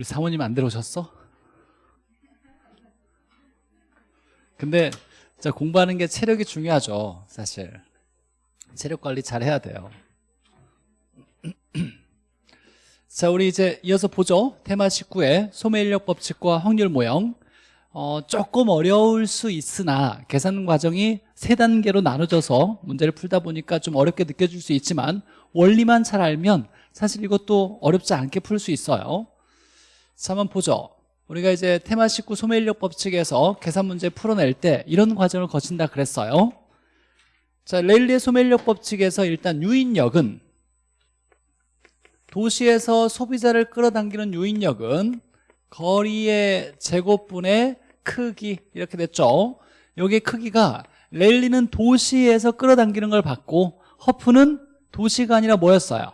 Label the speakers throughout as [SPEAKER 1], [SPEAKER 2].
[SPEAKER 1] 우리 사모님 안 들어오셨어? 근데 자, 공부하는 게 체력이 중요하죠 사실. 체력 관리 잘 해야 돼요. 자 우리 이제 이어서 보죠. 테마 19의 소매인력 법칙과 확률 모형. 어, 조금 어려울 수 있으나 계산 과정이 세 단계로 나눠져서 문제를 풀다 보니까 좀 어렵게 느껴질 수 있지만 원리만 잘 알면 사실 이것도 어렵지 않게 풀 수 있어요 자 한번 보죠. 우리가 이제 테마 19 소매인력 법칙에서 계산 문제 풀어낼 때 이런 과정을 거친다 그랬어요. 자 레일리의 소매인력 법칙에서 일단 유인력은 도시에서 소비자를 끌어당기는 유인력은 거리의 제곱분의 크기 이렇게 됐죠. 여기 크기가 랠리는 도시에서 끌어당기는 걸 봤고 허프는 도시가 아니라 뭐였어요?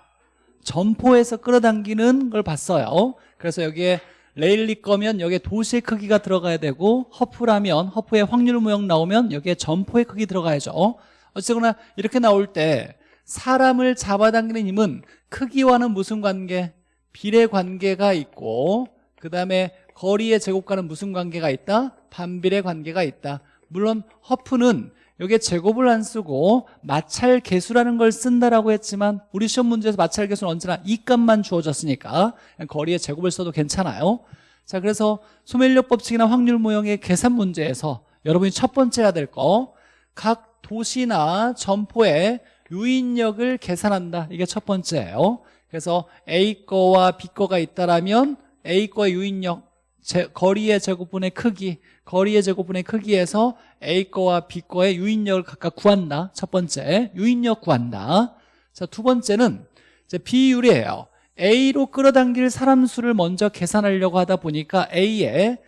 [SPEAKER 1] 점포에서 끌어당기는 걸 봤어요 그래서 여기에 레일리 거면 여기에 도시의 크기가 들어가야 되고 허프라면 허프의 확률 모형 나오면 여기에 점포의 크기 들어가야죠 어쨌거나 이렇게 나올 때 사람을 잡아당기는 힘은 크기와는 무슨 관계? 비례 관계가 있고 그 다음에 거리의 제곱과는 무슨 관계가 있다? 반비례 관계가 있다 물론 허프는 여기에 제곱을 안 쓰고 마찰 개수라는 걸 쓴다라고 했지만 우리 시험 문제에서 마찰 개수는 언제나 이 값만 주어졌으니까 거리의 제곱을 써도 괜찮아요. 자 그래서 소멸력 법칙이나 확률 모형의 계산 문제에서 여러분이 첫 번째 해야 될 거. 각 도시나 점포의 유인력을 계산한다. 이게 첫 번째예요. 그래서 A 거와 B 거가 있다라면 A 거의 유인력 제, 거리의 제곱분의 크기 거리의 제곱분의 크기에서 A 거와 B 거의 유인력을 각각 구한다. 첫 번째 유인력 구한다. 자 두 번째는 이제 비율이에요. A로 끌어당길 사람 수를 먼저 계산하려고 하다 보니까 A의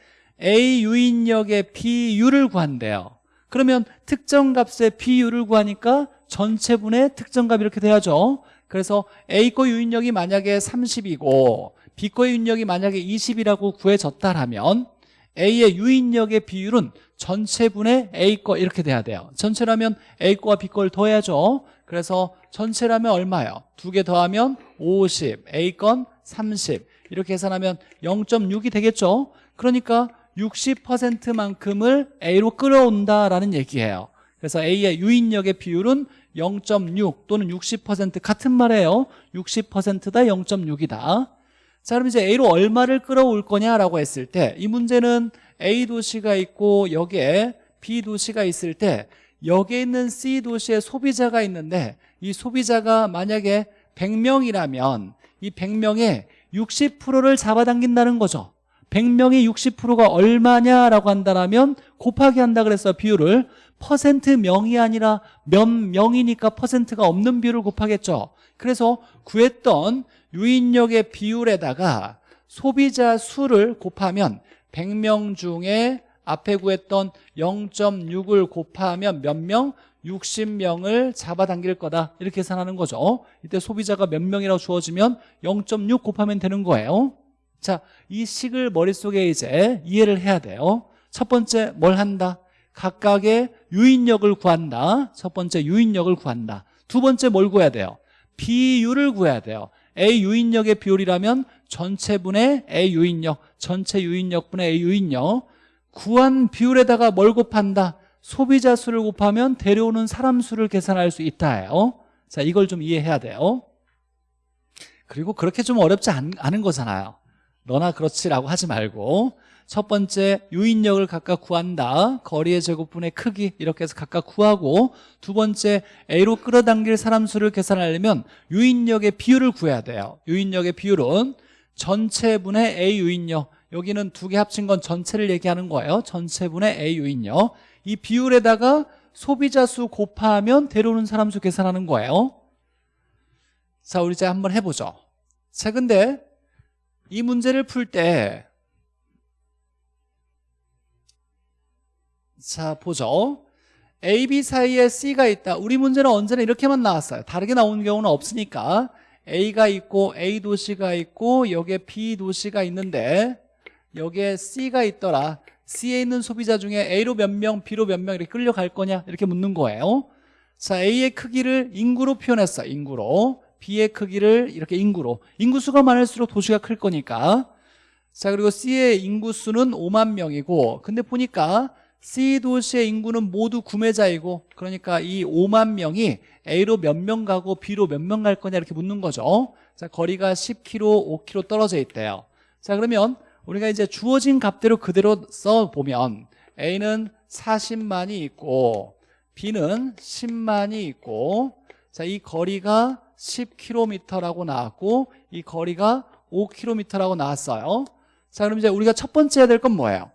[SPEAKER 1] A 유인력의 비율을 구한대요. 그러면 특정 값의 비율을 구하니까 전체분의 특정값 이렇게 돼야죠. 그래서 A 거 유인력이 만약에 30이고 B 거 유인력이 만약에 20이라고 구해졌다라면 A의 유인력의 비율은 전체분의 A 거 이렇게 돼야 돼요. 전체라면 A 거와 B 거를 더해야죠. 그래서 전체라면 얼마예요? 두 개 더하면 50, A 건 30 이렇게 계산하면 0.6이 되겠죠? 그러니까 60%만큼을 A로 끌어온다라는 얘기예요. 그래서 A의 유인력의 비율은 0.6 또는 60% 같은 말이에요. 60%다 0.6이다 자 그럼 이제 A로 얼마를 끌어올 거냐라고 했을 때 이 문제는 A 도시가 있고 여기에 B 도시가 있을 때 여기에 있는 C 도시에 소비자가 있는데 이 소비자가 만약에 100명이라면 이 100명의 60%를 잡아당긴다는 거죠. 100명의 60%가 얼마냐라고 한다면 곱하기 한다 그랬어요 비율을 퍼센트 명이 아니라 몇 명이니까 퍼센트가 없는 비율을 곱하겠죠. 그래서 구했던 유인력의 비율에다가 소비자 수를 곱하면 100명 중에 앞에 구했던 0.6을 곱하면 몇 명? 60명을 잡아당길 거다. 이렇게 계산하는 거죠. 이때 소비자가 몇 명이라고 주어지면 0.6 곱하면 되는 거예요. 자, 이 식을 머릿속에 이제 이해를 해야 돼요. 첫 번째 뭘 한다? 각각의 유인력을 구한다. 첫 번째 유인력을 구한다. 두 번째 뭘 구해야 돼요? 비율을 구해야 돼요 A 유인력의 비율이라면 전체분의 A 유인력 전체 유인력분의 A 유인력. 구한 비율에다가 뭘 곱한다? 소비자 수를 곱하면 데려오는 사람 수를 계산할 수 있다예요. 자 이걸 좀 이해해야 돼요. 그리고 그렇게 좀 어렵지 않, 않은 거잖아요. 너나 그렇지라고 하지 말고 첫 번째 유인력을 각각 구한다. 거리의 제곱분의 크기 이렇게 해서 각각 구하고 두 번째 A로 끌어당길 사람 수를 계산하려면 유인력의 비율을 구해야 돼요. 유인력의 비율은 전체분의 A 유인력. 여기는 두 개 합친 건 전체를 얘기하는 거예요. 전체분의 A 유인력. 이 비율에다가 소비자 수 곱하면 데려오는 사람 수 계산하는 거예요. 자 우리 이제 한번 해보죠. 자 근데 이 문제를 풀 때 자 보죠. A, B 사이에 C가 있다. 우리 문제는 언제나 이렇게만 나왔어요. 다르게 나오는 경우는 없으니까. A가 있고 A 도시가 있고 여기에 B 도시가 있는데 여기에 C가 있더라. C에 있는 소비자 중에 A로 몇 명, B로 몇 명 이렇게 끌려갈 거냐? 이렇게 묻는 거예요. 자 A의 크기를 인구로 표현했어 인구로. B의 크기를 이렇게 인구로. 인구수가 많을수록 도시가 클 거니까. 자 그리고 C의 인구수는 5만 명이고 근데 보니까 C 도시의 인구는 모두 구매자이고 그러니까 이 5만 명이 A로 몇 명 가고 B로 몇 명 갈 거냐 이렇게 묻는 거죠. 자 거리가 10km, 5km 떨어져 있대요. 자 그러면 우리가 이제 주어진 값대로 그대로 써보면 A는 40만이 있고 B는 10만이 있고 자 이 거리가 10km라고 나왔고 이 거리가 5km라고 나왔어요. 자 그럼 이제 우리가 첫 번째 해야 될 건 뭐예요?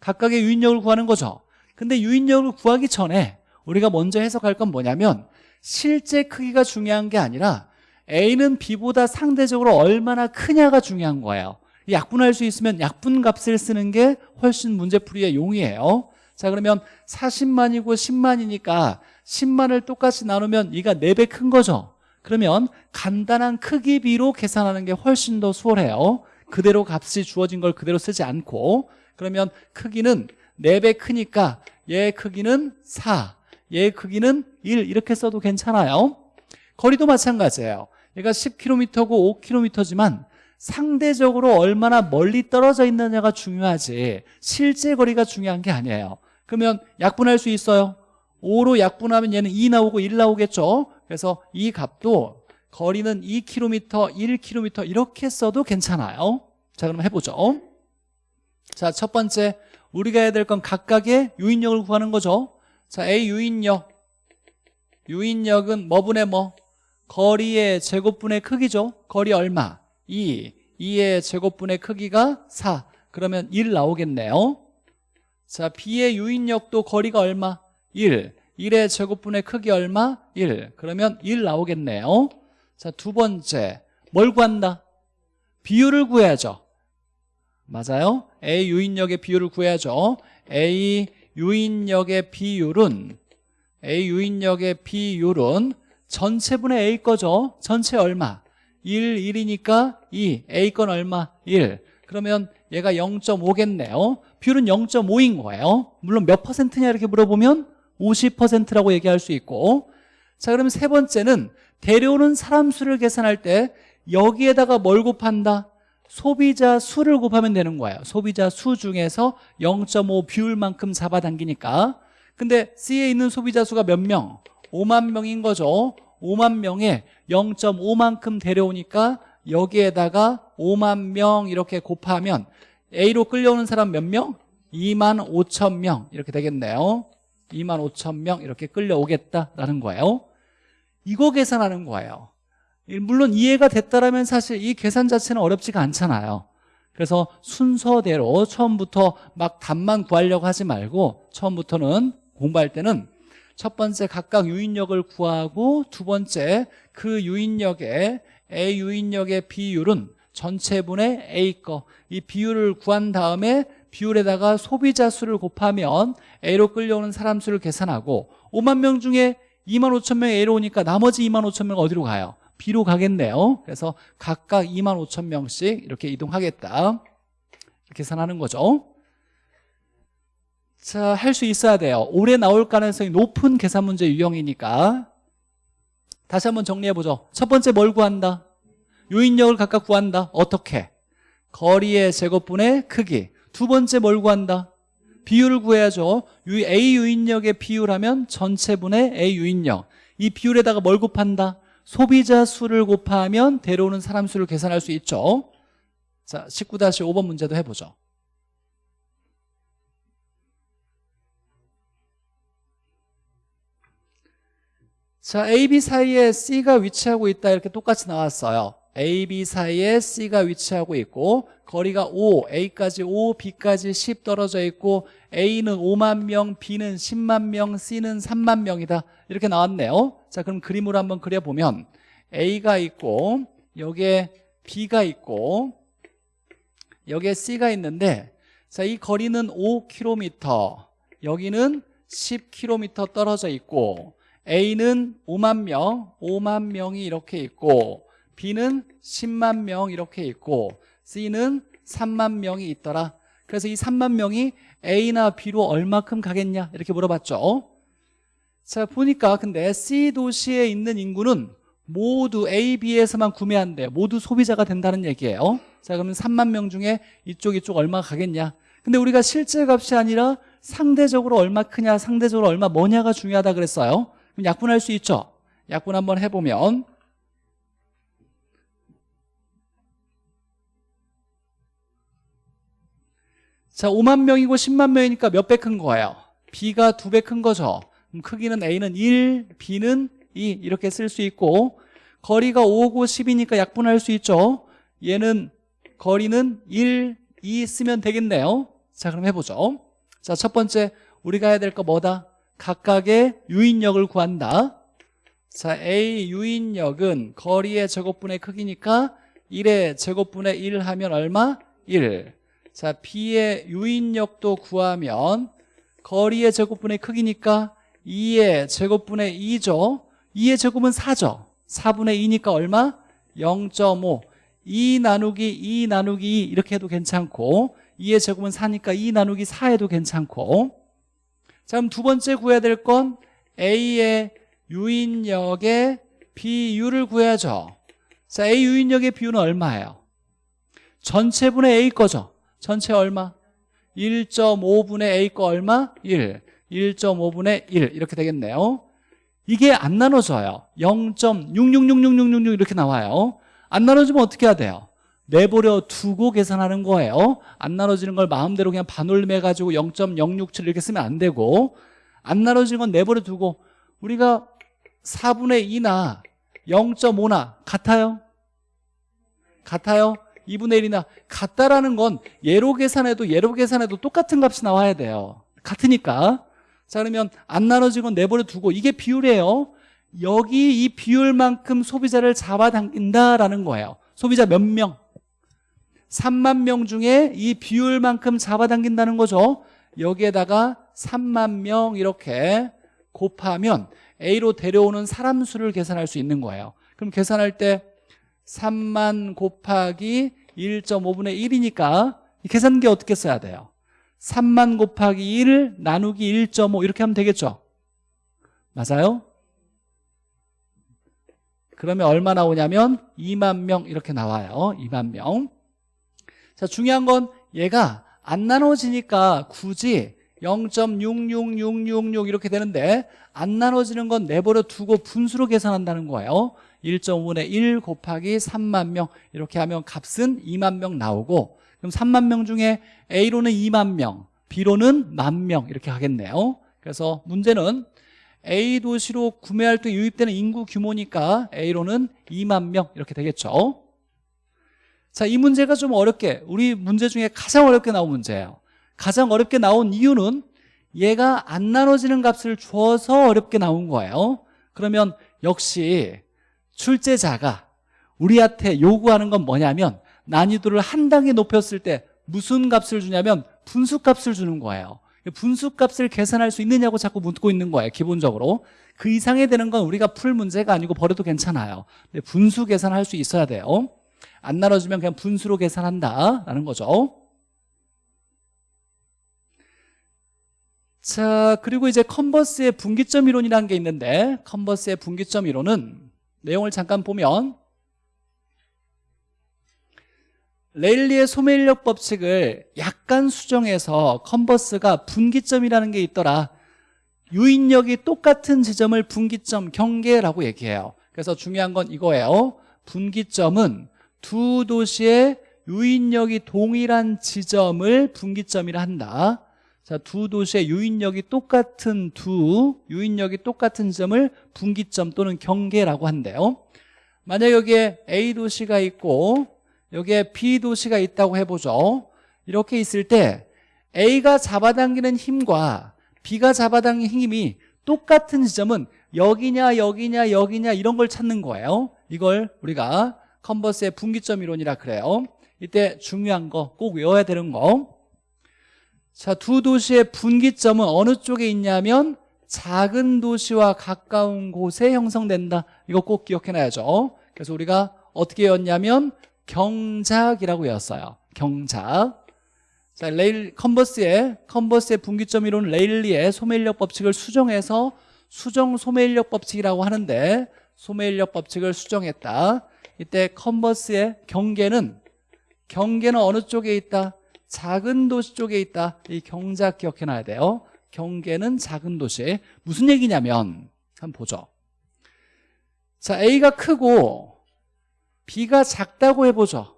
[SPEAKER 1] 각각의 유인력을 구하는 거죠. 근데 유인력을 구하기 전에 우리가 먼저 해석할 건 뭐냐면 실제 크기가 중요한 게 아니라 A는 B보다 상대적으로 얼마나 크냐가 중요한 거예요. 약분할 수 있으면 약분 값을 쓰는 게 훨씬 문제풀이의 용이에요. 자 그러면 40만이고 10만이니까 10만을 똑같이 나누면 이가 4배 큰 거죠. 그러면 간단한 크기 비로 계산하는 게 훨씬 더 수월해요. 그대로 값이 주어진 걸 그대로 쓰지 않고 그러면 크기는 4배 크니까 얘 크기는 4, 얘 크기는 1 이렇게 써도 괜찮아요. 거리도 마찬가지예요. 얘가 10km고 5km지만 상대적으로 얼마나 멀리 떨어져 있느냐가 중요하지. 실제 거리가 중요한 게 아니에요. 그러면 약분할 수 있어요? 5로 약분하면 얘는 2 나오고 1 나오겠죠? 그래서 이 값도 거리는 2km, 1km 이렇게 써도 괜찮아요. 자 그럼 해보죠 자 첫 번째 우리가 해야 될 건 각각의 유인력을 구하는 거죠. 자 A 유인력. 유인력은 뭐분의 뭐? 거리의 제곱분의 크기죠. 거리 얼마? 2 2의 제곱분의 크기가 4 그러면 1 나오겠네요. 자 B의 유인력도 거리가 얼마? 1 1의 제곱분의 크기 얼마? 1 그러면 1 나오겠네요. 자 두 번째 뭘 구한다? 비율을 구해야죠 맞아요? A 유인력의 비율을 구해야죠. A 유인력의 비율은 A 유인력의 비율은 전체분의 A 거죠. 전체 얼마? 1, 1이니까 2 A 건 얼마? 1 그러면 얘가 0.5겠네요. 비율은 0.5인 거예요. 물론 몇 퍼센트냐 이렇게 물어보면 50%라고 얘기할 수 있고. 자 그러면 세 번째는 데려오는 사람 수를 계산할 때 여기에다가 뭘 곱한다? 소비자 수를 곱하면 되는 거예요. 소비자 수 중에서 0.5 비율만큼 잡아당기니까. 근데 C에 있는 소비자 수가 몇 명? 5만 명인 거죠. 5만 명에 0.5만큼 데려오니까 여기에다가 5만 명 이렇게 곱하면 A로 끌려오는 사람 몇 명? 2만 5천 명. 이렇게 되겠네요. 2만 5천 명 이렇게 끌려오겠다라는 거예요. 이거 계산하는 거예요 물론 이해가 됐다라면 사실 이 계산 자체는 어렵지가 않잖아요 그래서 순서대로 처음부터 막 답만 구하려고 하지 말고 처음부터는 공부할 때는 첫 번째 각각 유인력을 구하고 두 번째 그 유인력의 A 유인력의 비율은 전체분의 A 거 이 비율을 구한 다음에 비율에다가 소비자 수를 곱하면 A로 끌려오는 사람 수를 계산하고 5만 명 중에 2만 5천 명이 A로 오니까 나머지 2만 5천 명 어디로 가요? B로 가겠네요. 그래서 각각 2만 5천 명씩 이렇게 이동하겠다. 계산하는 거죠. 자, 할 수 있어야 돼요. 올해 나올 가능성이 높은 계산 문제 유형이니까. 다시 한번 정리해보죠. 첫 번째 뭘 구한다? 유인력을 각각 구한다. 어떻게? 거리의 제곱분의 크기. 두 번째 뭘 구한다? 비율을 구해야죠. A 유인력의 비율하면 전체분의 A 유인력. 이 비율에다가 뭘 곱한다? 소비자 수를 곱하면 데려오는 사람 수를 계산할 수 있죠. 자 19-5번 문제도 해보죠. 자 A, B 사이에 C가 위치하고 있다 이렇게 똑같이 나왔어요. A, B 사이에 C가 위치하고 있고 거리가 5, A까지 5, B까지 10 떨어져 있고 A는 5만 명, B는 10만 명, C는 3만 명이다. 이렇게 나왔네요. 자 그럼 그림으로 한번 그려보면 A가 있고 여기에 B가 있고 여기에 C가 있는데 자 이 거리는 5km 여기는 10km 떨어져 있고 A는 5만 명, 5만 명이 이렇게 있고 B는 10만 명 이렇게 있고 C는 3만 명이 있더라 그래서 이 3만 명이 A나 B로 얼마큼 가겠냐? 이렇게 물어봤죠. 자 보니까 근데 C 도시에 있는 인구는 모두 A, B에서만 구매한대. 모두 소비자가 된다는 얘기예요. 자 그러면 3만 명 중에 이쪽 이쪽 얼마 가겠냐? 근데 우리가 실제 값이 아니라 상대적으로 얼마 크냐 상대적으로 얼마 뭐냐가 중요하다 그랬어요. 그럼 약분할 수 있죠? 약분 한번 해보면 자 5만 명이고 10만 명이니까 몇 배 큰 거예요? B가 두 배 큰 거죠. 그럼 크기는 A는 1, B는 2 이렇게 쓸 수 있고 거리가 5고 10이니까 약분할 수 있죠? 얘는 거리는 1, 2 쓰면 되겠네요. 자 그럼 해보죠. 자 첫 번째 우리가 해야 될 거 뭐다? 각각의 유인력을 구한다. 자 A 유인력은 거리의 제곱분의 크기니까 1의 제곱분의 1 하면 얼마? 1 자, B의 유인력도 구하면 거리의 제곱분의 크기니까 2의 제곱분의 2죠. 2의 제곱은 4죠. 4분의 2니까 얼마? 0.5. 2 나누기 2 나누기 2 이렇게 해도 괜찮고 2의 제곱은 4니까 2 나누기 4 해도 괜찮고 자 그럼 두 번째 구해야 될 건 A의 유인력의 비율을 구해야죠. 자 A 유인력의 비율은 얼마예요? 전체분의 A 거죠. 전체 얼마? 1.5분의 A 거 얼마? 1 1.5분의 1 이렇게 되겠네요 이게 안 나눠져요 0.666666 이렇게 나와요 안 나눠지면 어떻게 해야 돼요? 내버려 두고 계산하는 거예요 안 나눠지는 걸 마음대로 그냥 반올림해가지고 0.067 이렇게 쓰면 안 되고 안 나눠지는 건 내버려 두고 우리가 4분의 2나 0.5나 같아요? 같아요? 2분의 1이나 같다라는 건 예로 계산해도 예로 계산해도 똑같은 값이 나와야 돼요. 같으니까. 자 그러면 안 나눠진 건 내버려 두고 이게 비율이에요. 여기 이 비율만큼 소비자를 잡아당긴다라는 거예요. 소비자 몇 명? 3만 명 중에 이 비율만큼 잡아당긴다는 거죠. 여기에다가 3만 명 이렇게 곱하면 A로 데려오는 사람 수를 계산할 수 있는 거예요. 그럼 계산할 때 3만 곱하기 1.5분의 1이니까 이 계산기 어떻게 써야 돼요? 3만 곱하기 1 나누기 1.5 이렇게 하면 되겠죠? 맞아요? 그러면 얼마 나오냐면 2만 명 이렇게 나와요 2만 명 자, 중요한 건 얘가 안 나눠지니까 굳이 0.66666 이렇게 되는데 안 나눠지는 건 내버려 두고 분수로 계산한다는 거예요 1.5분의 1 곱하기 3만 명. 이렇게 하면 값은 2만 명 나오고 그럼 3만 명 중에 A로는 2만 명 B로는 만명 이렇게 하겠네요. 그래서 문제는 A 도시로 구매할 때 유입되는 인구 규모니까 A로는 2만 명 이렇게 되겠죠. 자, 이 문제가 좀 어렵게 우리 문제 중에 가장 어렵게 나온 문제예요. 가장 어렵게 나온 이유는 얘가 안 나눠지는 값을 줘서 어렵게 나온 거예요. 그러면 역시 출제자가 우리한테 요구하는 건 뭐냐면 난이도를 한 단계 높였을 때 무슨 값을 주냐면 분수값을 주는 거예요. 분수값을 계산할 수 있느냐고 자꾸 묻고 있는 거예요 기본적으로. 그 이상이 되는 건 우리가 풀 문제가 아니고 버려도 괜찮아요. 근데 분수 계산할 수 있어야 돼요. 안 나눠주면 그냥 분수로 계산한다라는 거죠. 자 그리고 이제 컨버스의 분기점 이론이라는 게 있는데 컨버스의 분기점 이론은 내용을 잠깐 보면 레일리의 소매인력 법칙을 약간 수정해서 컨버스가 분기점이라는 게 있더라. 유인력이 똑같은 지점을 분기점 경계라고 얘기해요. 그래서 중요한 건 이거예요. 분기점은 두 도시의 유인력이 동일한 지점을 분기점이라 한다 자, 두 도시의 유인력이 똑같은 두 유인력이 똑같은 점을 분기점 또는 경계라고 한대요. 만약 여기에 A 도시가 있고 여기에 B 도시가 있다고 해보죠. 이렇게 있을 때 A가 잡아당기는 힘과 B가 잡아당기는 힘이 똑같은 지점은 여기냐 여기냐 여기냐 이런 걸 찾는 거예요. 이걸 우리가 컨버스의 분기점 이론이라 그래요. 이때 중요한 거 꼭 외워야 되는 거 자, 두 도시의 분기점은 어느 쪽에 있냐면 작은 도시와 가까운 곳에 형성된다. 이거 꼭 기억해놔야죠. 그래서 우리가 어떻게 외웠냐면 경작이라고 외웠어요. 경작. 자, 레일 컨버스의 컨버스의 분기점 이론 레일리의 소매인력 법칙을 수정해서 수정 소매인력 법칙이라고 하는데 소매인력 법칙을 수정했다. 이때 컨버스의 경계는 경계는 어느 쪽에 있다? 작은 도시 쪽에 있다. 이 경작 기억해놔야 돼요. 경계는 작은 도시 무슨 얘기냐면 한번 보죠. 자 A가 크고 B가 작다고 해보죠.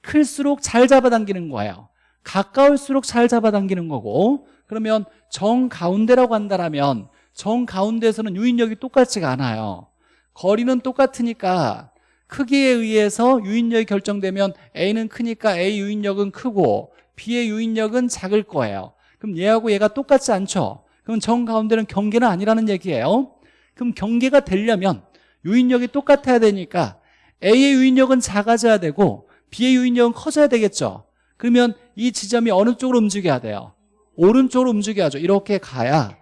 [SPEAKER 1] 클수록 잘 잡아당기는 거예요. 가까울수록 잘 잡아당기는 거고 그러면 정 가운데라고 한다면 정 가운데에서는 유인력이 똑같지가 않아요. 거리는 똑같으니까 크기에 의해서 유인력이 결정되면 A는 크니까 A 유인력은 크고 B의 유인력은 작을 거예요. 그럼 얘하고 얘가 똑같지 않죠? 그럼 정 가운데는 경계는 아니라는 얘기예요. 그럼 경계가 되려면 유인력이 똑같아야 되니까 A의 유인력은 작아져야 되고 B의 유인력은 커져야 되겠죠? 그러면 이 지점이 어느 쪽으로 움직여야 돼요? 오른쪽으로 움직여야죠. 이렇게 가야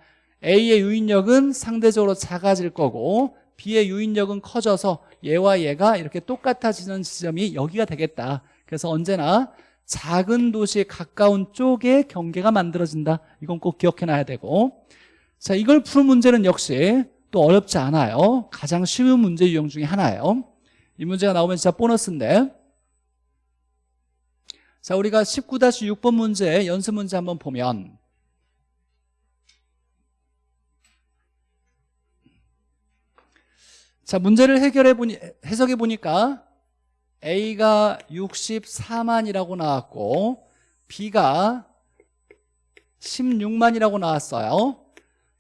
[SPEAKER 1] A의 유인력은 상대적으로 작아질 거고 B의 유인력은 커져서 얘와 얘가 이렇게 똑같아지는 지점이 여기가 되겠다. 그래서 언제나 작은 도시에 가까운 쪽에 경계가 만들어진다. 이건 꼭 기억해놔야 되고. 자 이걸 푸는 문제는 역시 또 어렵지 않아요. 가장 쉬운 문제 유형 중에 하나예요. 이 문제가 나오면 진짜 보너스인데. 자 우리가 19-6번 문제 연습 문제 한번 보면. 자 문제를 해결해 보니 해석해 보니까 A가 64만이라고 나왔고 B가 16만이라고 나왔어요.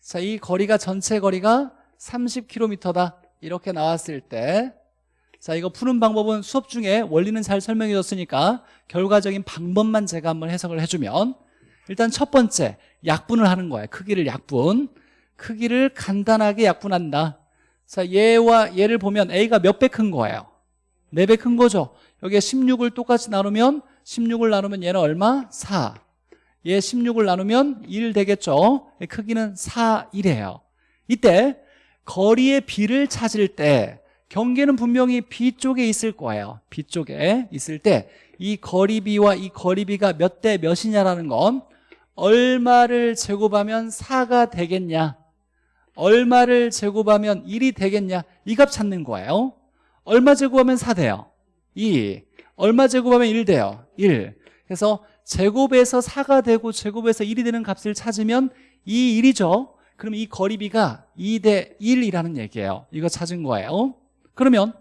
[SPEAKER 1] 자, 이 거리가 전체 거리가 30km다. 이렇게 나왔을 때 자, 이거 푸는 방법은 수업 중에 원리는 잘 설명해 줬으니까 결과적인 방법만 제가 한번 해석을 해주면 일단 첫 번째 약분을 하는 거예요. 크기를 약분. 크기를 간단하게 약분한다. 자, 얘와 얘를 보면 A가 몇 배 큰 거예요 4배 큰 거죠? 여기에 16을 똑같이 나누면 16을 나누면 얘는 얼마? 4. 얘 16을 나누면 1 되겠죠? 크기는 4, 1이에요. 이때 거리의 B를 찾을 때 경계는 분명히 B 쪽에 있을 거예요. B 쪽에 있을 때 이 거리 B와 이 거리 B가 몇 대 몇이냐라는 건 얼마를 제곱하면 4가 되겠냐? 얼마를 제곱하면 1이 되겠냐? 이 값 찾는 거예요 얼마 제곱하면 4 돼요? 2 얼마 제곱하면 1 돼요? 1 그래서 제곱에서 4가 되고 제곱에서 1이 되는 값을 찾으면 이 1이죠? 그럼 이 거리비가 2 대 1이라는 얘기예요. 이거 찾은 거예요. 그러면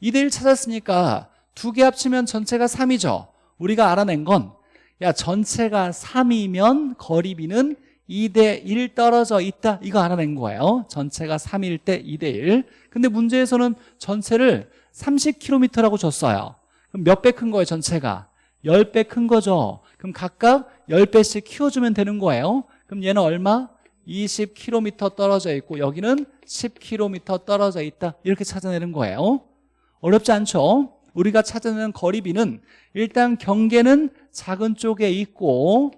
[SPEAKER 1] 2 대 1 찾았으니까 두 개 합치면 전체가 3이죠? 우리가 알아낸 건 야 전체가 3이면 거리비는 2대 1 떨어져 있다. 이거 알아낸 거예요. 전체가 3일 때 2대 1 근데 문제에서는 전체를 30km라고 줬어요. 그럼 몇 배 큰 거예요 전체가? 10배 큰 거죠. 그럼 각각 10배씩 키워주면 되는 거예요. 그럼 얘는 얼마? 20km 떨어져 있고 여기는 10km 떨어져 있다. 이렇게 찾아내는 거예요. 어렵지 않죠? 우리가 찾아내는 거리비는 일단 경계는 작은 쪽에 있고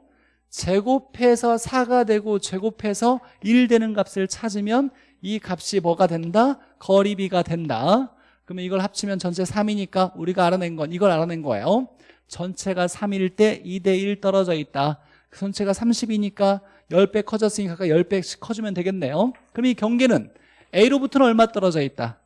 [SPEAKER 1] 제곱해서 4가 되고 제곱해서 1 되는 값을 찾으면 이 값이 뭐가 된다? 거리비가 된다. 그러면 이걸 합치면 전체 3이니까 우리가 알아낸 건 이걸 알아낸 거예요. 전체가 3일 때 2대 1 떨어져 있다. 전체가 30이니까 10배 커졌으니까 10배씩 커주면 되겠네요. 그럼 이 경계는 A로부터는 얼마 떨어져 있다?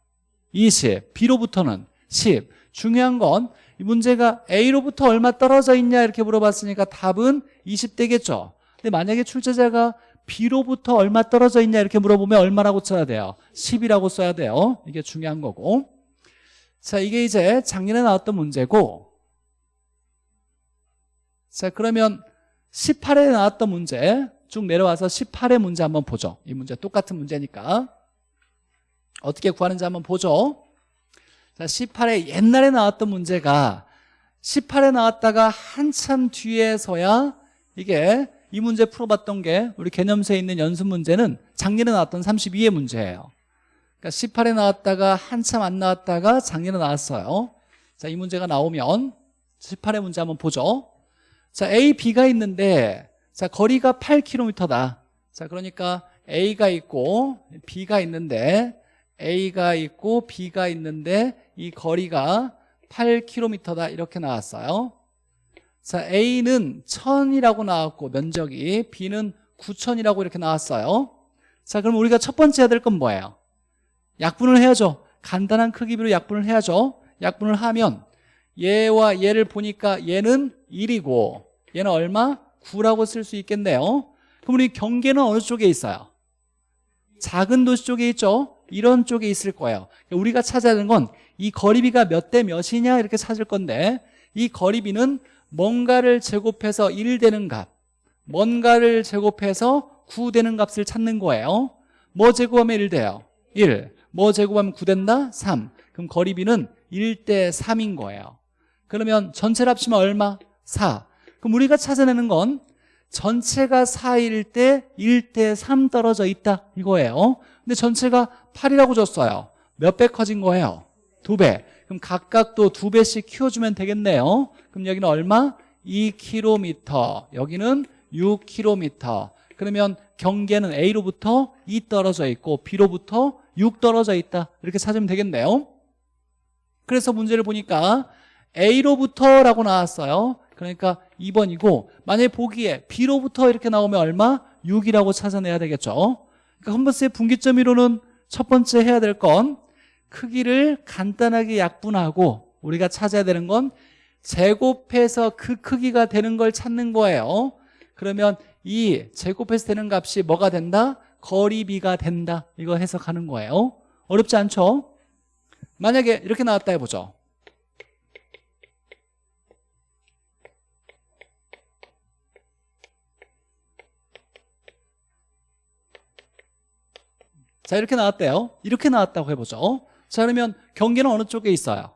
[SPEAKER 1] 20 B로부터는 10 중요한 건이 문제가 A로부터 얼마 떨어져 있냐 이렇게 물어봤으니까 답은 20 되겠죠. 근데 만약에 출제자가 B로부터 얼마 떨어져 있냐 이렇게 물어보면 얼마라고 써야 돼요? 10이라고 써야 돼요. 이게 중요한 거고. 자 이게 이제 작년에 나왔던 문제고. 자 그러면 18회 나왔던 문제 쭉 내려와서 18회 문제 한번 보죠. 이 문제 똑같은 문제니까. 어떻게 구하는지 한번 보죠 자 18회 옛날에 나왔던 문제가 18에 나왔다가 한참 뒤에서야 이게 이 문제 풀어봤던 게 우리 개념서에 있는 연습 문제는 작년에 나왔던 32의 문제예요. 그러니까 18에 나왔다가 한참 안 나왔다가 작년에 나왔어요. 자 이 문제가 나오면 18의 문제 한번 보죠. 자 A, B가 있는데 자 거리가 8km다. 자 그러니까 A가 있고 B가 있는데 A가 있고 B가 있는데 이 거리가 8km다 이렇게 나왔어요 자 A는 1000이라고 나왔고 면적이 B는 9000이라고 이렇게 나왔어요 자 그럼 우리가 첫 번째 해야 될 건 뭐예요? 약분을 해야죠 간단한 크기비로 약분을 해야죠 약분을 하면 얘와 얘를 보니까 얘는 1이고 얘는 얼마? 9라고 쓸 수 있겠네요 그럼 우리 경계는 어느 쪽에 있어요? 작은 도시 쪽에 있죠 이런 쪽에 있을 거예요 우리가 찾아야 하는 건 이 거리비가 몇 대 몇이냐 이렇게 찾을 건데 이 거리비는 뭔가를 제곱해서 1 되는 값 뭔가를 제곱해서 9 되는 값을 찾는 거예요 뭐 제곱하면 1 돼요? 1. 뭐 제곱하면 9 된다? 3. 그럼 거리비는 1대 3인 거예요 그러면 전체를 합치면 얼마? 4 그럼 우리가 찾아내는 건 전체가 4일 때 1대 3 떨어져 있다 이거예요 근데 전체가 8이라고 줬어요. 몇 배 커진 거예요? 2배. 그럼 각각 또 2배씩 키워주면 되겠네요. 그럼 여기는 얼마? 2km 여기는 6km 그러면 경계는 A로부터 2 떨어져 있고 B로부터 6 떨어져 있다. 이렇게 찾으면 되겠네요. 그래서 문제를 보니까 A로부터 라고 나왔어요. 그러니까 2번이고 만약에 보기에 B로부터 이렇게 나오면 얼마? 6이라고 찾아내야 되겠죠. 그러니까 컴버스의 분기점 이론은 첫 번째 해야 될 건 크기를 간단하게 약분하고 우리가 찾아야 되는 건 제곱해서 그 크기가 되는 걸 찾는 거예요 그러면 이 제곱해서 되는 값이 뭐가 된다? 거리비가 된다 이거 해석하는 거예요 어렵지 않죠? 만약에 이렇게 나왔다 해보죠 자 이렇게 나왔대요. 이렇게 나왔다고 해보죠. 자 그러면 경계는 어느 쪽에 있어요?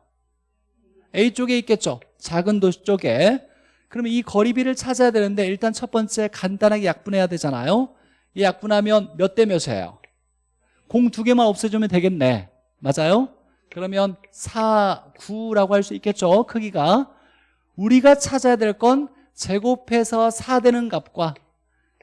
[SPEAKER 1] A 쪽에 있겠죠? 작은 도시 쪽에. 그러면 이 거리비를 찾아야 되는데 일단 첫 번째 간단하게 약분해야 되잖아요. 이 약분하면 몇 대 몇이에요? 공 두 개만 없애주면 되겠네. 맞아요? 그러면 4, 9라고 할 수 있겠죠? 크기가. 우리가 찾아야 될 건 제곱해서 4 되는 값과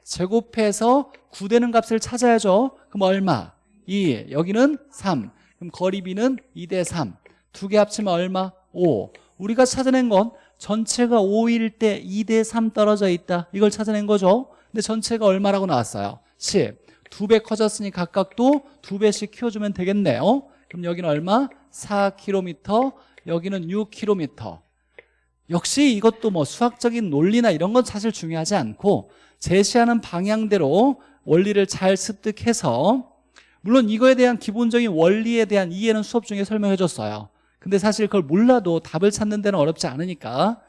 [SPEAKER 1] 제곱해서 9 되는 값을 찾아야죠. 그럼 얼마? 2 여기는 3 그럼 거리비는 2 대 3 두 개 합치면 얼마? 5 우리가 찾아낸 건 전체가 5일 때 2 대 3 떨어져 있다. 이걸 찾아낸 거죠. 근데 전체가 얼마라고 나왔어요? 10 두 배 커졌으니 각각도 두 배씩 키워주면 되겠네요 그럼 여기는 얼마? 4km 여기는 6km 역시 이것도 뭐 수학적인 논리나 이런 건 사실 중요하지 않고 제시하는 방향대로 원리를 잘 습득해서 물론 이거에 대한 기본적인 원리에 대한 이해는 수업 중에 설명해 줬어요. 근데 사실 그걸 몰라도 답을 찾는 데는 어렵지 않으니까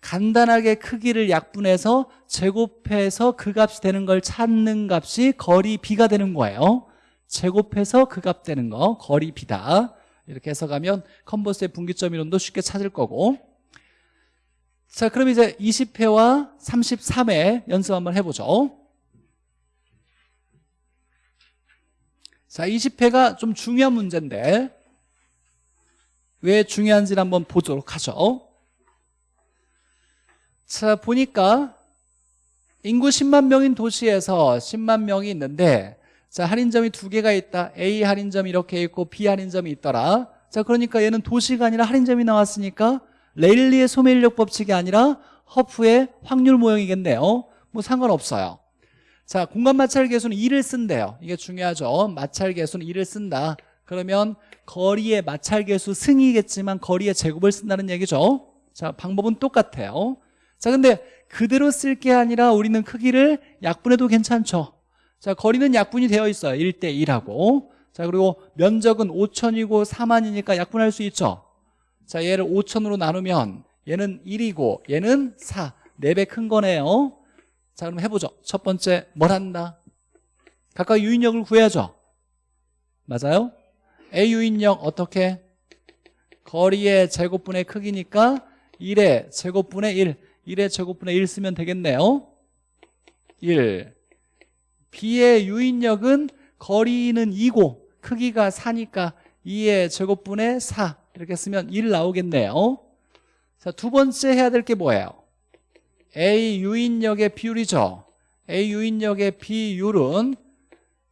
[SPEAKER 1] 간단하게 크기를 약분해서 제곱해서 그 값이 되는 걸 찾는 값이 거리 비가 되는 거예요. 제곱해서 그 값 되는 거 거리 비다. 이렇게 해석하면 컨버스의 분기점 이론도 쉽게 찾을 거고. 자 그럼 이제 20회와 33회 연습 한번 해보죠 자 20회가 좀 중요한 문제인데 왜 중요한지를 한번 보도록 하죠. 자 보니까 인구 10만 명인 도시에서 10만 명이 있는데 자 할인점이 두 개가 있다. A 할인점이 이렇게 있고 B 할인점이 있더라. 자 그러니까 얘는 도시가 아니라 할인점이 나왔으니까 레일리의 소매인력 법칙이 아니라 허프의 확률 모형이겠네요. 뭐 상관없어요 자 공간 마찰 계수는 2를 쓴대요. 이게 중요하죠. 마찰 계수는 2를 쓴다. 그러면 거리의 마찰 계수 승이겠지만 거리의 제곱을 쓴다는 얘기죠. 자 방법은 똑같아요. 자 근데 그대로 쓸 게 아니라 우리는 크기를 약분해도 괜찮죠. 자 거리는 약분이 되어 있어요. 1대 1하고. 자 그리고 면적은 5천이고 4만이니까 약분할 수 있죠. 자 얘를 5천으로 나누면 얘는 1이고 얘는 4 4배 큰 거네요 자 그럼 해보죠. 첫 번째 뭘 한다? 각각 유인력을 구해야죠. 맞아요? A 유인력 어떻게? 거리의 제곱분의 크기니까 1의 제곱분의 1 1의 제곱분의 1 쓰면 되겠네요. 1 B의 유인력은 거리는 2고 크기가 4니까 2의 제곱분의 4 이렇게 쓰면 1 나오겠네요. 자, 두 번째 해야 될 게 뭐예요? A 유인력의 비율이죠. A 유인력의 비율은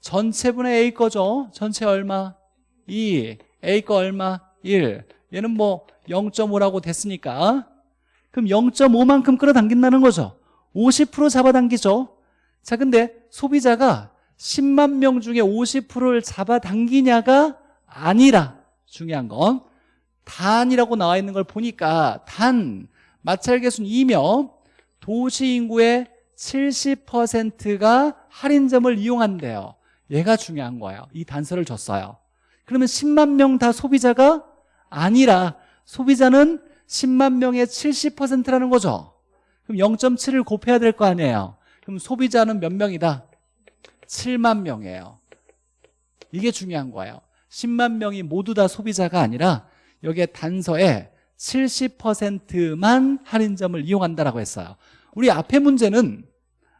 [SPEAKER 1] 전체분의 A 거죠. 전체 얼마? 2 A 거 얼마? 1 얘는 뭐 0.5라고 됐으니까. 그럼 0.5만큼 끌어당긴다는 거죠. 50% 잡아당기죠. 자 근데 소비자가 10만 명 중에 50%를 잡아당기냐가 아니라 중요한 건 단이라고 나와 있는 걸 보니까 단 마찰 계수는 2며 도시 인구의 70%가 할인점을 이용한대요. 얘가 중요한 거예요. 이 단서를 줬어요. 그러면 10만 명 다 소비자가 아니라 소비자는 10만 명의 70%라는 거죠. 그럼 0.7을 곱해야 될 거 아니에요. 그럼 소비자는 몇 명이다? 7만 명이에요. 이게 중요한 거예요. 10만 명이 모두 다 소비자가 아니라 여기에 단서에 70%만 할인점을 이용한다라고 했어요 우리 앞에 문제는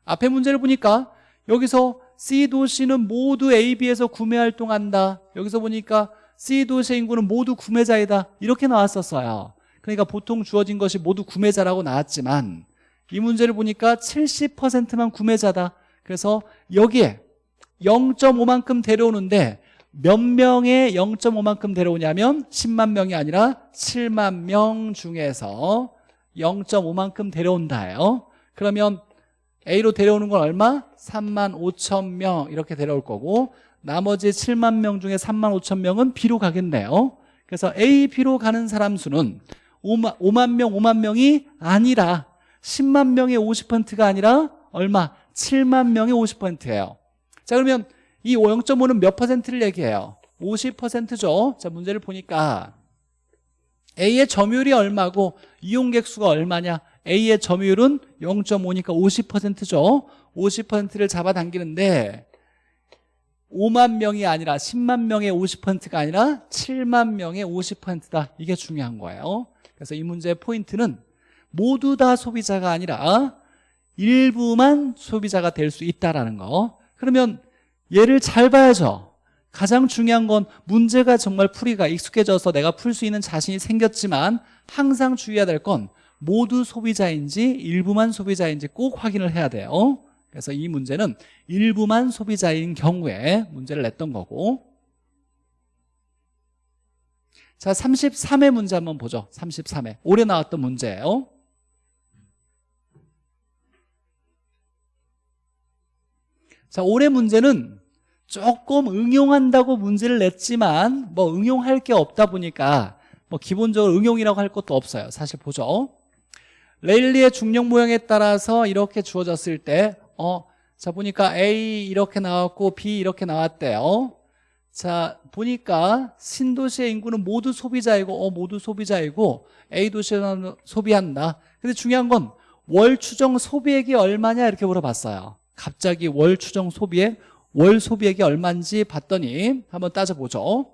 [SPEAKER 1] 앞에 문제를 보니까 여기서 C 도시는 모두 A, B에서 구매 활동한다. 여기서 보니까 C 도시의 인구는 모두 구매자이다. 이렇게 나왔었어요. 그러니까 보통 주어진 것이 모두 구매자라고 나왔지만 이 문제를 보니까 70%만 구매자다. 그래서 여기에 0.5만큼 데려오는데 몇 명의 0.5만큼 데려오냐면 10만 명이 아니라 7만 명 중에서 0.5만큼 데려온다예요 그러면 A로 데려오는 건 얼마? 3만 5천 명 이렇게 데려올 거고 나머지 7만 명 중에 3만 5천 명은 B로 가겠네요 그래서 A, B로 가는 사람 수는 5만, 5만 명, 5만 명이 아니라 10만 명의 50%가 아니라 얼마? 7만 명의 50%예요 자 그러면 이 0.5는 몇 퍼센트를 얘기해요? 50%죠 자 문제를 보니까 A의 점유율이 얼마고 이용객 수가 얼마냐? A의 점유율은 0.5니까 50%죠. 50%를 잡아당기는데 5만 명이 아니라 10만 명의 50%가 아니라 7만 명의 50%다. 이게 중요한 거예요. 그래서 이 문제의 포인트는 모두 다 소비자가 아니라 일부만 소비자가 될 수 있다는 거. 그러면 얘를 잘 봐야죠 가장 중요한 건 문제가 정말 풀이가 익숙해져서 내가 풀 수 있는 자신이 생겼지만 항상 주의해야 될 건 모두 소비자인지 일부만 소비자인지 꼭 확인을 해야 돼요. 그래서 이 문제는 일부만 소비자인 경우에 문제를 냈던 거고. 자 33회 문제 한번 보죠. 33회 올해 나왔던 문제예요. 자 올해 문제는 조금 응용한다고 문제를 냈지만 뭐 응용할 게 없다 보니까 뭐 기본적으로 응용이라고 할 것도 없어요. 사실 보죠. 레일리의 중력 모양에 따라서 이렇게 주어졌을 때 어, 자 보니까 A 이렇게 나왔고 B 이렇게 나왔대요. 자 보니까 신도시의 인구는 모두 소비자이고 어 모두 소비자이고 A 도시는 소비한다. 근데 중요한 건 월 추정 소비액이 얼마냐 이렇게 물어봤어요. 갑자기 월 추정 소비액 월 소비액이 얼마인지 봤더니 한번 따져보죠.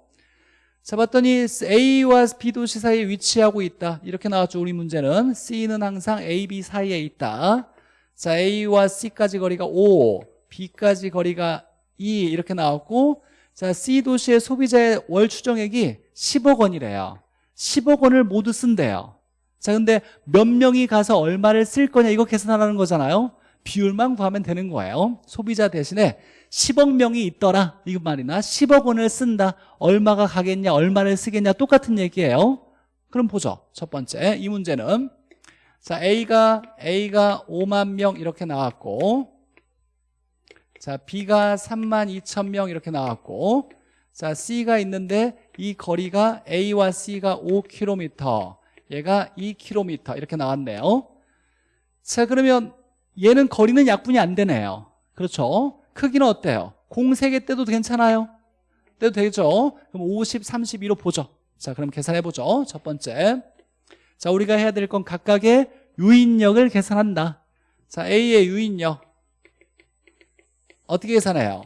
[SPEAKER 1] 자 봤더니 A와 B 도시 사이에 위치하고 있다. 이렇게 나왔죠 우리 문제는. C는 항상 A, B 사이에 있다. 자 A와 C까지 거리가 5 B까지 거리가 2 이렇게 나왔고 자 C 도시의 소비자의 월 추정액이 10억 원이래요. 10억 원을 모두 쓴대요. 자 근데 몇 명이 가서 얼마를 쓸 거냐 이거 계산하라는 거잖아요 비율만 구하면 되는 거예요. 소비자 대신에 10억 명이 있더라. 이거 말이나 10억 원을 쓴다. 얼마가 가겠냐 얼마를 쓰겠냐 똑같은 얘기예요. 그럼 보죠. 첫 번째 이 문제는 자 A가 A가 5만 명 이렇게 나왔고 자 B가 3만 2천 명 이렇게 나왔고 자 C가 있는데 이 거리가 A와 C가 5km 얘가 2km 이렇게 나왔네요. 자 그러면 얘는 거리는 약분이 안 되네요 그렇죠 크기는 어때요? 공 3개 떼도 괜찮아요? 떼도 되죠? 그럼 50, 32로 보죠 자 그럼 계산해보죠 첫 번째 자 우리가 해야 될 건 각각의 유인력을 계산한다 자 A의 유인력 어떻게 계산해요?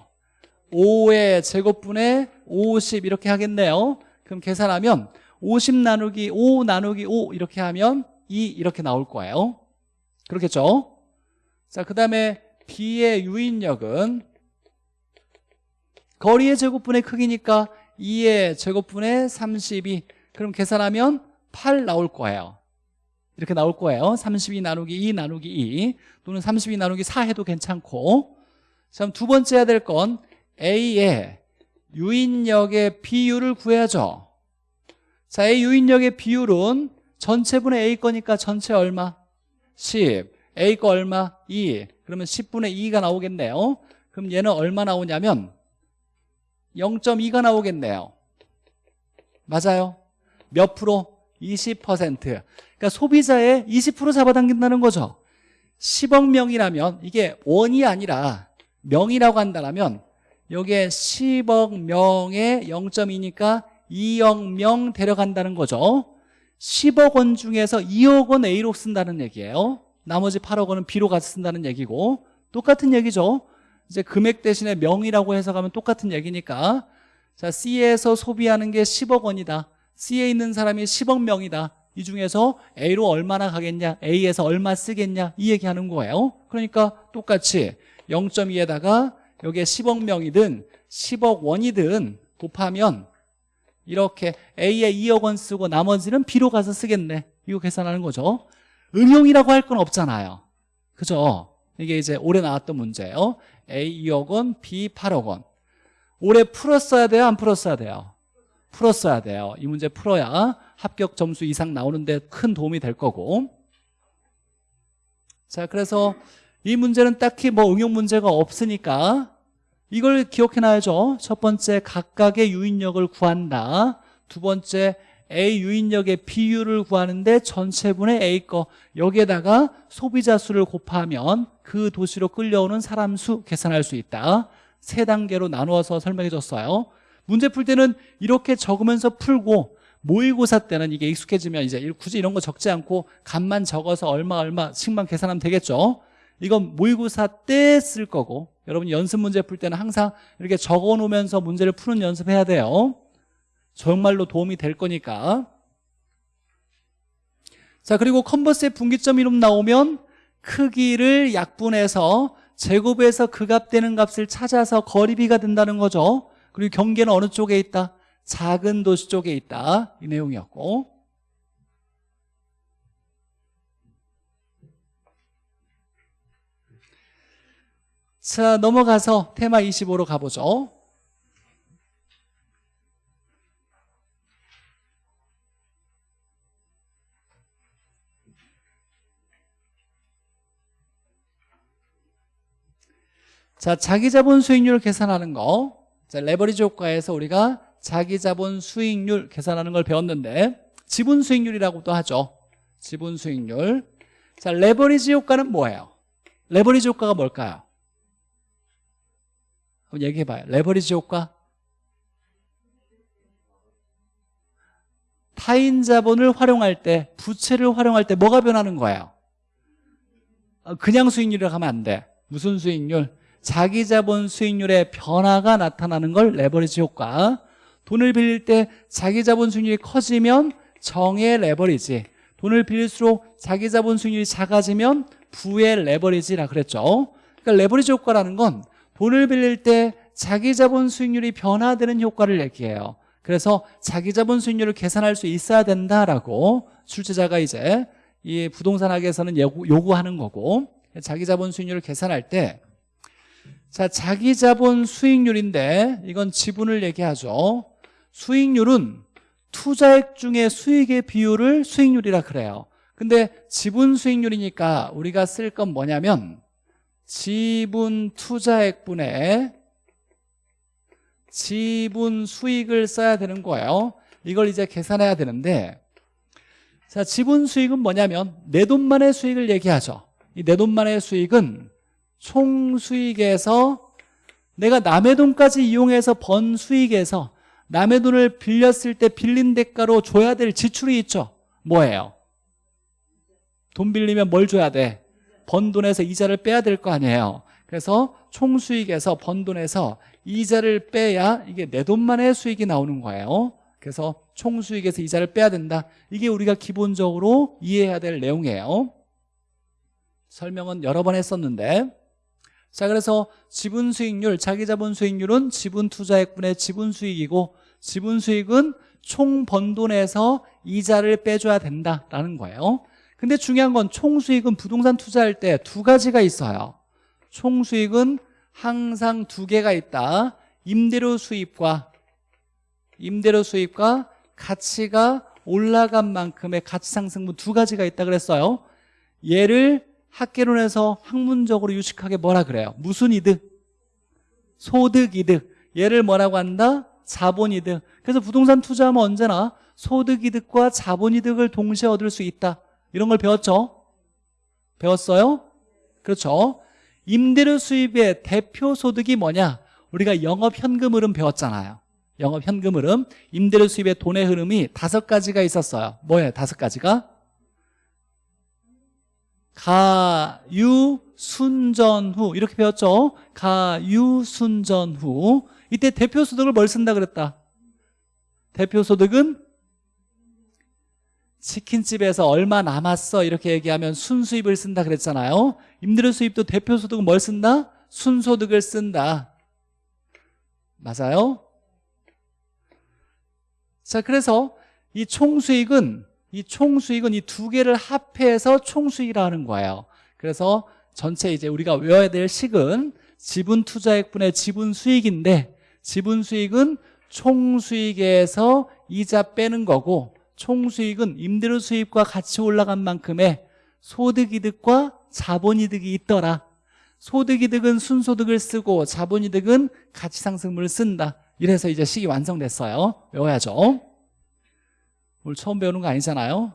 [SPEAKER 1] 5의 제곱분의 50 이렇게 하겠네요 그럼 계산하면 50 나누기 5 나누기 5 이렇게 하면 2 이렇게 나올 거예요 그렇겠죠? 자, 그 다음에 B의 유인력은 거리의 제곱분의 크기니까 2의 제곱분의 32 그럼 계산하면 8 나올 거예요. 이렇게 나올 거예요. 32 나누기 2 나누기 2 또는 32 나누기 4 해도 괜찮고. 자, 두 번째 해야 될 건 A의 유인력의 비율을 구해야죠. 자, A 유인력의 비율은 전체분의 A 거니까 전체 얼마? 10 A 거 얼마? 2 그러면 10분의 2가 나오겠네요. 그럼 얘는 얼마 나오냐면 0.2가 나오겠네요. 맞아요? 몇 프로? 20% 그러니까 소비자의 20% 잡아당긴다는 거죠. 10억 명이라면 이게 원이 아니라 명이라고 한다면 여기에 10억 명의 0.2니까 2억 명 데려간다는 거죠. 10억 원 중에서 2억 원 A로 쓴다는 얘기예요 나머지 8억 원은 B로 같이 쓴다는 얘기고 똑같은 얘기죠. 이제 금액 대신에 명이라고 해석하면 똑같은 얘기니까. 자 C에서 소비하는 게 10억 원이다. C에 있는 사람이 10억 명이다. 이 중에서 A로 얼마나 가겠냐 A에서 얼마 쓰겠냐 이 얘기하는 거예요. 그러니까 똑같이 0.2에다가 여기에 10억 명이든 10억 원이든 곱하면 이렇게 A에 2억 원 쓰고 나머지는 B로 가서 쓰겠네. 이거 계산하는 거죠 응용이라고 할 건 없잖아요. 그죠? 이게 이제 올해 나왔던 문제예요. A 2억 원, B 8억 원. 올해 풀었어야 돼요? 안 풀었어야 돼요? 풀었어야 돼요. 이 문제 풀어야 합격 점수 이상 나오는데 큰 도움이 될 거고. 자 그래서 이 문제는 딱히 뭐 응용 문제가 없으니까 이걸 기억해놔야죠. 첫 번째 각각의 유인력을 구한다. 두 번째 A 유인력의 비율을 구하는데 전체분의 A 거 여기에다가 소비자 수를 곱하면 그 도시로 끌려오는 사람 수 계산할 수 있다. 세 단계로 나누어서 설명해 줬어요. 문제 풀 때는 이렇게 적으면서 풀고 모의고사 때는 이게 익숙해지면 이제 굳이 이런 거 적지 않고 값만 적어서 얼마 얼마씩만 계산하면 되겠죠? 이건 모의고사 때 쓸 거고 여러분 연습 문제 풀 때는 항상 이렇게 적어 놓으면서 문제를 푸는 연습해야 돼요 정말로 도움이 될 거니까. 자 그리고 컨버스의 분기점 이름 나오면 크기를 약분해서 제곱해서 그 값 되는 값을 찾아서 거리비가 된다는 거죠. 그리고 경계는 어느 쪽에 있다? 작은 도시 쪽에 있다. 이 내용이었고. 자 넘어가서 테마 25로 가보죠 자 자기자본 수익률 계산하는 거 자, 레버리지 효과에서 우리가 자기자본 수익률 계산하는 걸 배웠는데 지분 수익률이라고도 하죠 지분 수익률 자 레버리지 효과는 뭐예요? 레버리지 효과가 뭘까요? 한번 얘기해 봐요 레버리지 효과 타인 자본을 활용할 때 부채를 활용할 때 뭐가 변하는 거예요? 어, 그냥 수익률이라고 하면 안 돼 무슨 수익률? 자기 자본 수익률의 변화가 나타나는 걸 레버리지 효과. 돈을 빌릴 때 자기 자본 수익률이 커지면 정의 레버리지. 돈을 빌릴수록 자기 자본 수익률이 작아지면 부의 레버리지라 그랬죠. 그러니까 레버리지 효과라는 건 돈을 빌릴 때 자기 자본 수익률이 변화되는 효과를 얘기해요. 그래서 자기 자본 수익률을 계산할 수 있어야 된다라고 출제자가 이제 이 부동산학에서는 요구하는 거고 자기 자본 수익률을 계산할 때 자, 자기 자본 수익률인데 이건 지분을 얘기하죠. 수익률은 투자액 중에 수익의 비율을 수익률이라 그래요. 근데 지분 수익률이니까 우리가 쓸 건 뭐냐면 지분 투자액분의 지분 수익을 써야 되는 거예요. 이걸 이제 계산해야 되는데 자, 지분 수익은 뭐냐면 내 돈만의 수익을 얘기하죠. 이 내 돈만의 수익은 총 수익에서 내가 남의 돈까지 이용해서 번 수익에서 남의 돈을 빌렸을 때 빌린 대가로 줘야 될 지출이 있죠. 뭐예요? 돈 빌리면 뭘 줘야 돼? 번 돈에서 이자를 빼야 될 거 아니에요. 그래서 총 수익에서 번 돈에서 이자를 빼야 이게 내 돈만의 수익이 나오는 거예요. 그래서 총 수익에서 이자를 빼야 된다. 이게 우리가 기본적으로 이해해야 될 내용이에요. 설명은 여러 번 했었는데 자 그래서 지분 수익률, 자기 자본 수익률은 지분 투자액분의 지분 수익이고 지분 수익은 총 번 돈에서 이자를 빼줘야 된다라는 거예요. 근데 중요한 건 총 수익은 부동산 투자할 때 두 가지가 있어요. 총 수익은 항상 두 개가 있다. 임대료 수입과 임대료 수입과 가치가 올라간 만큼의 가치 상승분 두 가지가 있다 그랬어요. 얘를 학계론에서 학문적으로 유식하게 뭐라 그래요? 무슨 이득? 소득 이득 얘를 뭐라고 한다? 자본 이득 그래서 부동산 투자하면 언제나 소득 이득과 자본 이득을 동시에 얻을 수 있다 이런 걸 배웠죠? 배웠어요? 그렇죠 임대료 수입의 대표 소득이 뭐냐 우리가 영업 현금 흐름 배웠잖아요 영업 현금 흐름 임대료 수입의 돈의 흐름이 다섯 가지가 있었어요 뭐예요 다섯 가지가? 가유 순전후. 이렇게 배웠죠? 가유 순전후. 이때 대표 소득을 뭘 쓴다 그랬다? 대표 소득은 치킨집에서 얼마 남았어? 이렇게 얘기하면 순수입을 쓴다 그랬잖아요. 임대료 수입도 대표 소득은 뭘 쓴다? 순소득을 쓴다. 맞아요? 자 그래서 이 총수익은 이 총수익은 이 두 개를 합해서 총수익이라 하는 거예요. 그래서 전체 이제 우리가 외워야 될 식은 지분 투자액분의 지분 수익인데 지분 수익은 총수익에서 이자 빼는 거고 총수익은 임대료 수입과 같이 올라간 만큼의 소득이득과 자본이득이 있더라. 소득이득은 순소득을 쓰고 자본이득은 가치상승분을 쓴다. 이래서 이제 식이 완성됐어요. 외워야죠 오늘 처음 배우는 거 아니잖아요?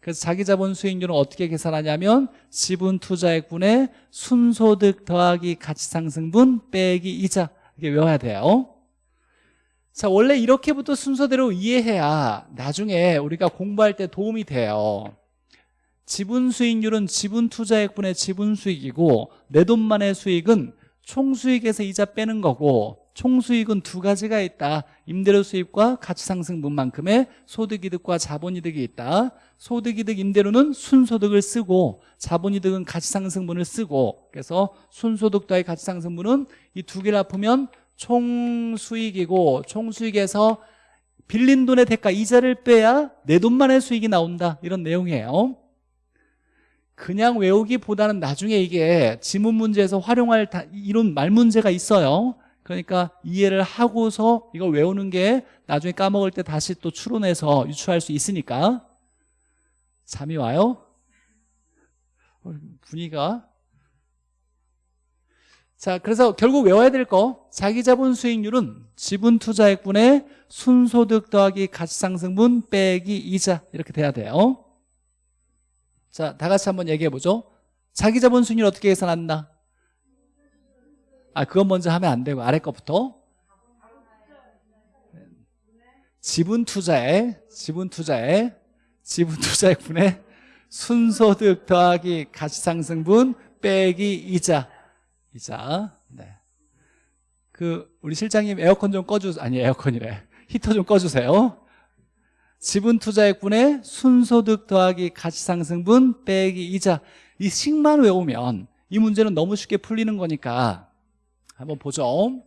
[SPEAKER 1] 그래서 자기자본 수익률은 어떻게 계산하냐면 지분 투자액분의 순소득 더하기 가치상승분 빼기 이자. 이렇게 외워야 돼요. 자 원래 이렇게부터 순서대로 이해해야 나중에 우리가 공부할 때 도움이 돼요. 지분 수익률은 지분 투자액분의 지분 수익이고 내 돈만의 수익은 총수익에서 이자 빼는 거고 총수익은 두 가지가 있다. 임대료 수입과 가치상승분만큼의 소득이득과 자본이득이 있다. 소득이득 임대료는 순소득을 쓰고 자본이득은 가치상승분을 쓰고. 그래서 순소득 더의 가치상승분은 이 두 개를 합하면 총수익이고 총수익에서 빌린 돈의 대가 이자를 빼야 내 돈만의 수익이 나온다. 이런 내용이에요. 그냥 외우기보다는 나중에 이게 지문 문제에서 활용할 이런 말 문제가 있어요 그러니까 이해를 하고서 이걸 외우는 게 나중에 까먹을 때 다시 또 추론해서 유추할 수 있으니까. 잠이 와요? 어, 분위기가. 자 그래서 결국 외워야 될 거. 자기자본 수익률은 지분 투자액분의 순소득 더하기 가치상승분 빼기 이자 이렇게 돼야 돼요. 자 다 같이 한번 얘기해 보죠. 자기자본 수익률 어떻게 계산한다? 아 그건 먼저 하면 안 되고 아래 거부터? 지분 투자에 지분 투자에 지분 투자액분의 순소득 더하기 가치상승분 빼기 이자. 이자. 네. 그 우리 실장님 에어컨 좀 꺼주 아니 에어컨이래. 히터 좀 꺼주세요. 지분 투자액분의 순소득 더하기 가치상승분 빼기 이자. 이 식만 외우면 이 문제는 너무 쉽게 풀리는 거니까 한번 보죠.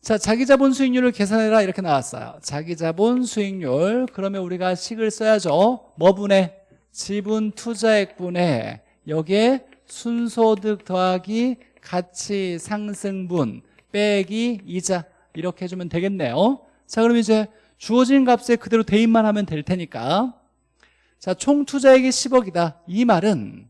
[SPEAKER 1] 자 자기자본 수익률을 계산해라 이렇게 나왔어요. 자기자본 수익률 그러면 우리가 식을 써야죠. 뭐 분의? 지분 투자액 분의. 여기에 순소득 더하기 가치 상승분 빼기 이자 이렇게 해주면 되겠네요. 자 그럼 이제 주어진 값에 그대로 대입만 하면 될 테니까. 자 총 투자액이 10억이다. 이 말은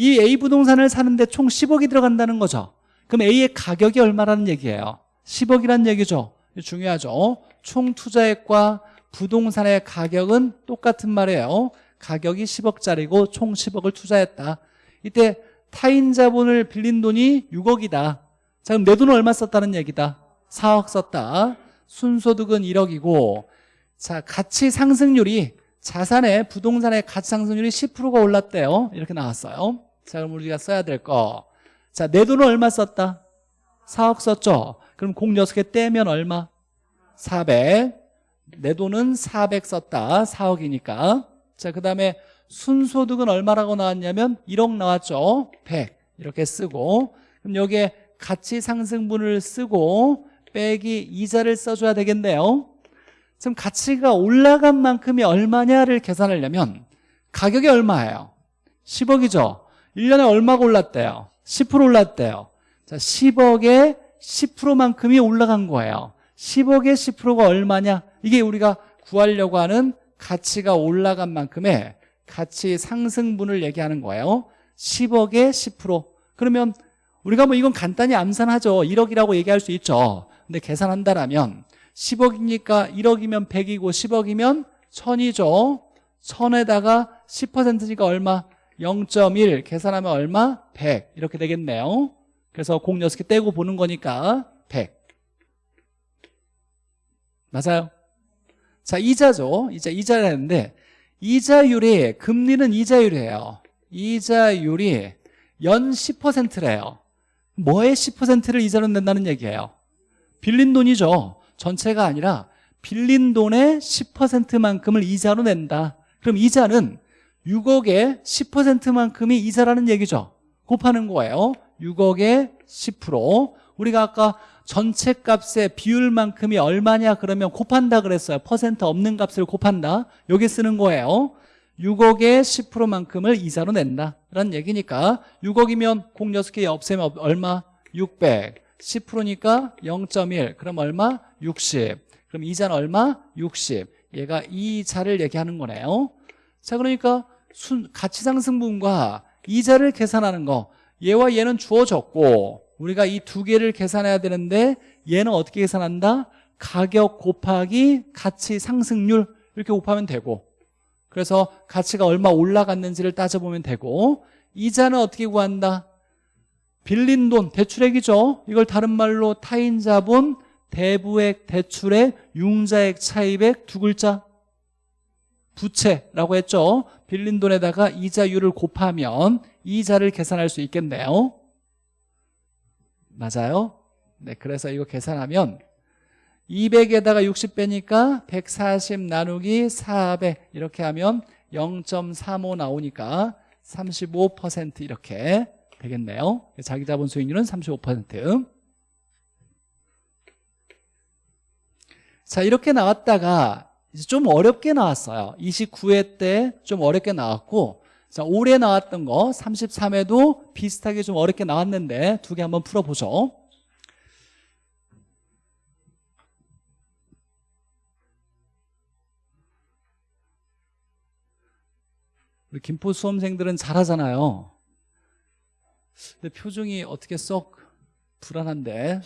[SPEAKER 1] 이 A 부동산을 사는데 총 10억이 들어간다는 거죠. 그럼 A의 가격이 얼마라는 얘기예요? 10억이라는 얘기죠. 중요하죠. 총 투자액과 부동산의 가격은 똑같은 말이에요. 가격이 10억짜리고 총 10억을 투자했다. 이때 타인 자본을 빌린 돈이 6억이다. 자 그럼 내 돈은 얼마 썼다는 얘기다? 4억 썼다. 순소득은 1억이고 자 가치 상승률이 자산의 부동산의 가치 상승률이 10%가 올랐대요. 이렇게 나왔어요 자 그럼 우리가 써야 될 거. 자, 내 돈은 얼마 썼다? 4억 썼죠? 그럼 공 6개 떼면 얼마? 400. 내 돈은 400 썼다. 4억이니까. 자, 그 다음에 순소득은 얼마라고 나왔냐면 1억 나왔죠? 100. 이렇게 쓰고. 그럼 여기에 가치 상승분을 쓰고 빼기 이자를 써줘야 되겠네요. 지금 가치가 올라간 만큼이 얼마냐를 계산하려면 가격이 얼마예요? 10억이죠? 1년에 얼마가 올랐대요? 10% 올랐대요. 자, 10억에 10%만큼이 올라간 거예요. 10억에 10%가 얼마냐? 이게 우리가 구하려고 하는 가치가 올라간 만큼의 가치 상승분을 얘기하는 거예요. 10억에 10% 그러면 우리가 뭐 이건 간단히 암산하죠. 1억이라고 얘기할 수 있죠. 근데 계산한다라면 10억이니까 1억이면 100이고 10억이면 1000이죠. 1000에다가 10%니까 얼마? 0.1 계산하면 얼마? 100 이렇게 되겠네요. 그래서 공 6개 떼고 보는 거니까 100 맞아요? 자 이자죠. 이자 이자를 했는데 이자율이 금리는 이자율이에요. 이자율이 연 10%래요. 뭐에 10%를 이자로 낸다는 얘기예요? 빌린 돈이죠. 전체가 아니라 빌린 돈의 10%만큼을 이자로 낸다. 그럼 이자는 6억의 10%만큼이 이자라는 얘기죠. 곱하는 거예요. 6억의 10% 우리가 아까 전체 값의 비율만큼이 얼마냐 그러면 곱한다 그랬어요. 퍼센트 없는 값을 곱한다. 여기 쓰는 거예요. 6억의 10%만큼을 이자로 낸다. 라는 얘기니까 6억이면 공 6개 없애면 얼마? 600 10%니까 0.1 그럼 얼마? 60 그럼 이자는 얼마? 60 얘가 이자를 얘기하는 거네요 자 그러니까 순, 가치상승분과 이자를 계산하는 거 얘와 얘는 주어졌고 우리가 이 두 개를 계산해야 되는데 얘는 어떻게 계산한다? 가격 곱하기 가치 상승률 이렇게 곱하면 되고 그래서 가치가 얼마 올라갔는지를 따져보면 되고 이자는 어떻게 구한다? 빌린 돈, 대출액이죠 이걸 다른 말로 타인 자본, 대부액, 대출액, 융자액, 차입액 두 글자 부채라고 했죠. 빌린 돈에다가 이자율을 곱하면 이자를 계산할 수 있겠네요. 맞아요? 네, 그래서 이거 계산하면 200에다가 60 빼니까 140 나누기 400 이렇게 하면 0.35 나오니까 35% 이렇게 되겠네요. 자기 자본 수익률은 35%자 이렇게 나왔다가 이제 좀 어렵게 나왔어요. 29회 때 좀 어렵게 나왔고 자 올해 나왔던 거 33회도 비슷하게 좀 어렵게 나왔는데 두 개 한번 풀어보죠. 우리 김포 수험생들은 잘하잖아요. 근데 표정이 어떻게 썩 불안한데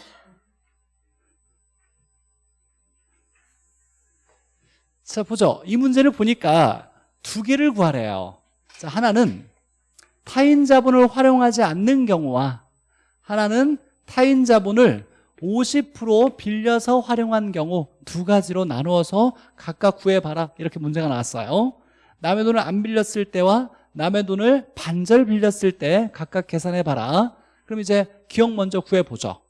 [SPEAKER 1] 자 보죠. 이 문제를 보니까 두 개를 구하래요. 자 하나는 타인 자본을 활용하지 않는 경우와 하나는 타인 자본을 50% 빌려서 활용한 경우 두 가지로 나누어서 각각 구해봐라. 이렇게 문제가 나왔어요. 남의 돈을 안 빌렸을 때와 남의 돈을 반절 빌렸을 때 각각 계산해봐라. 그럼 이제 기억 먼저 구해보죠.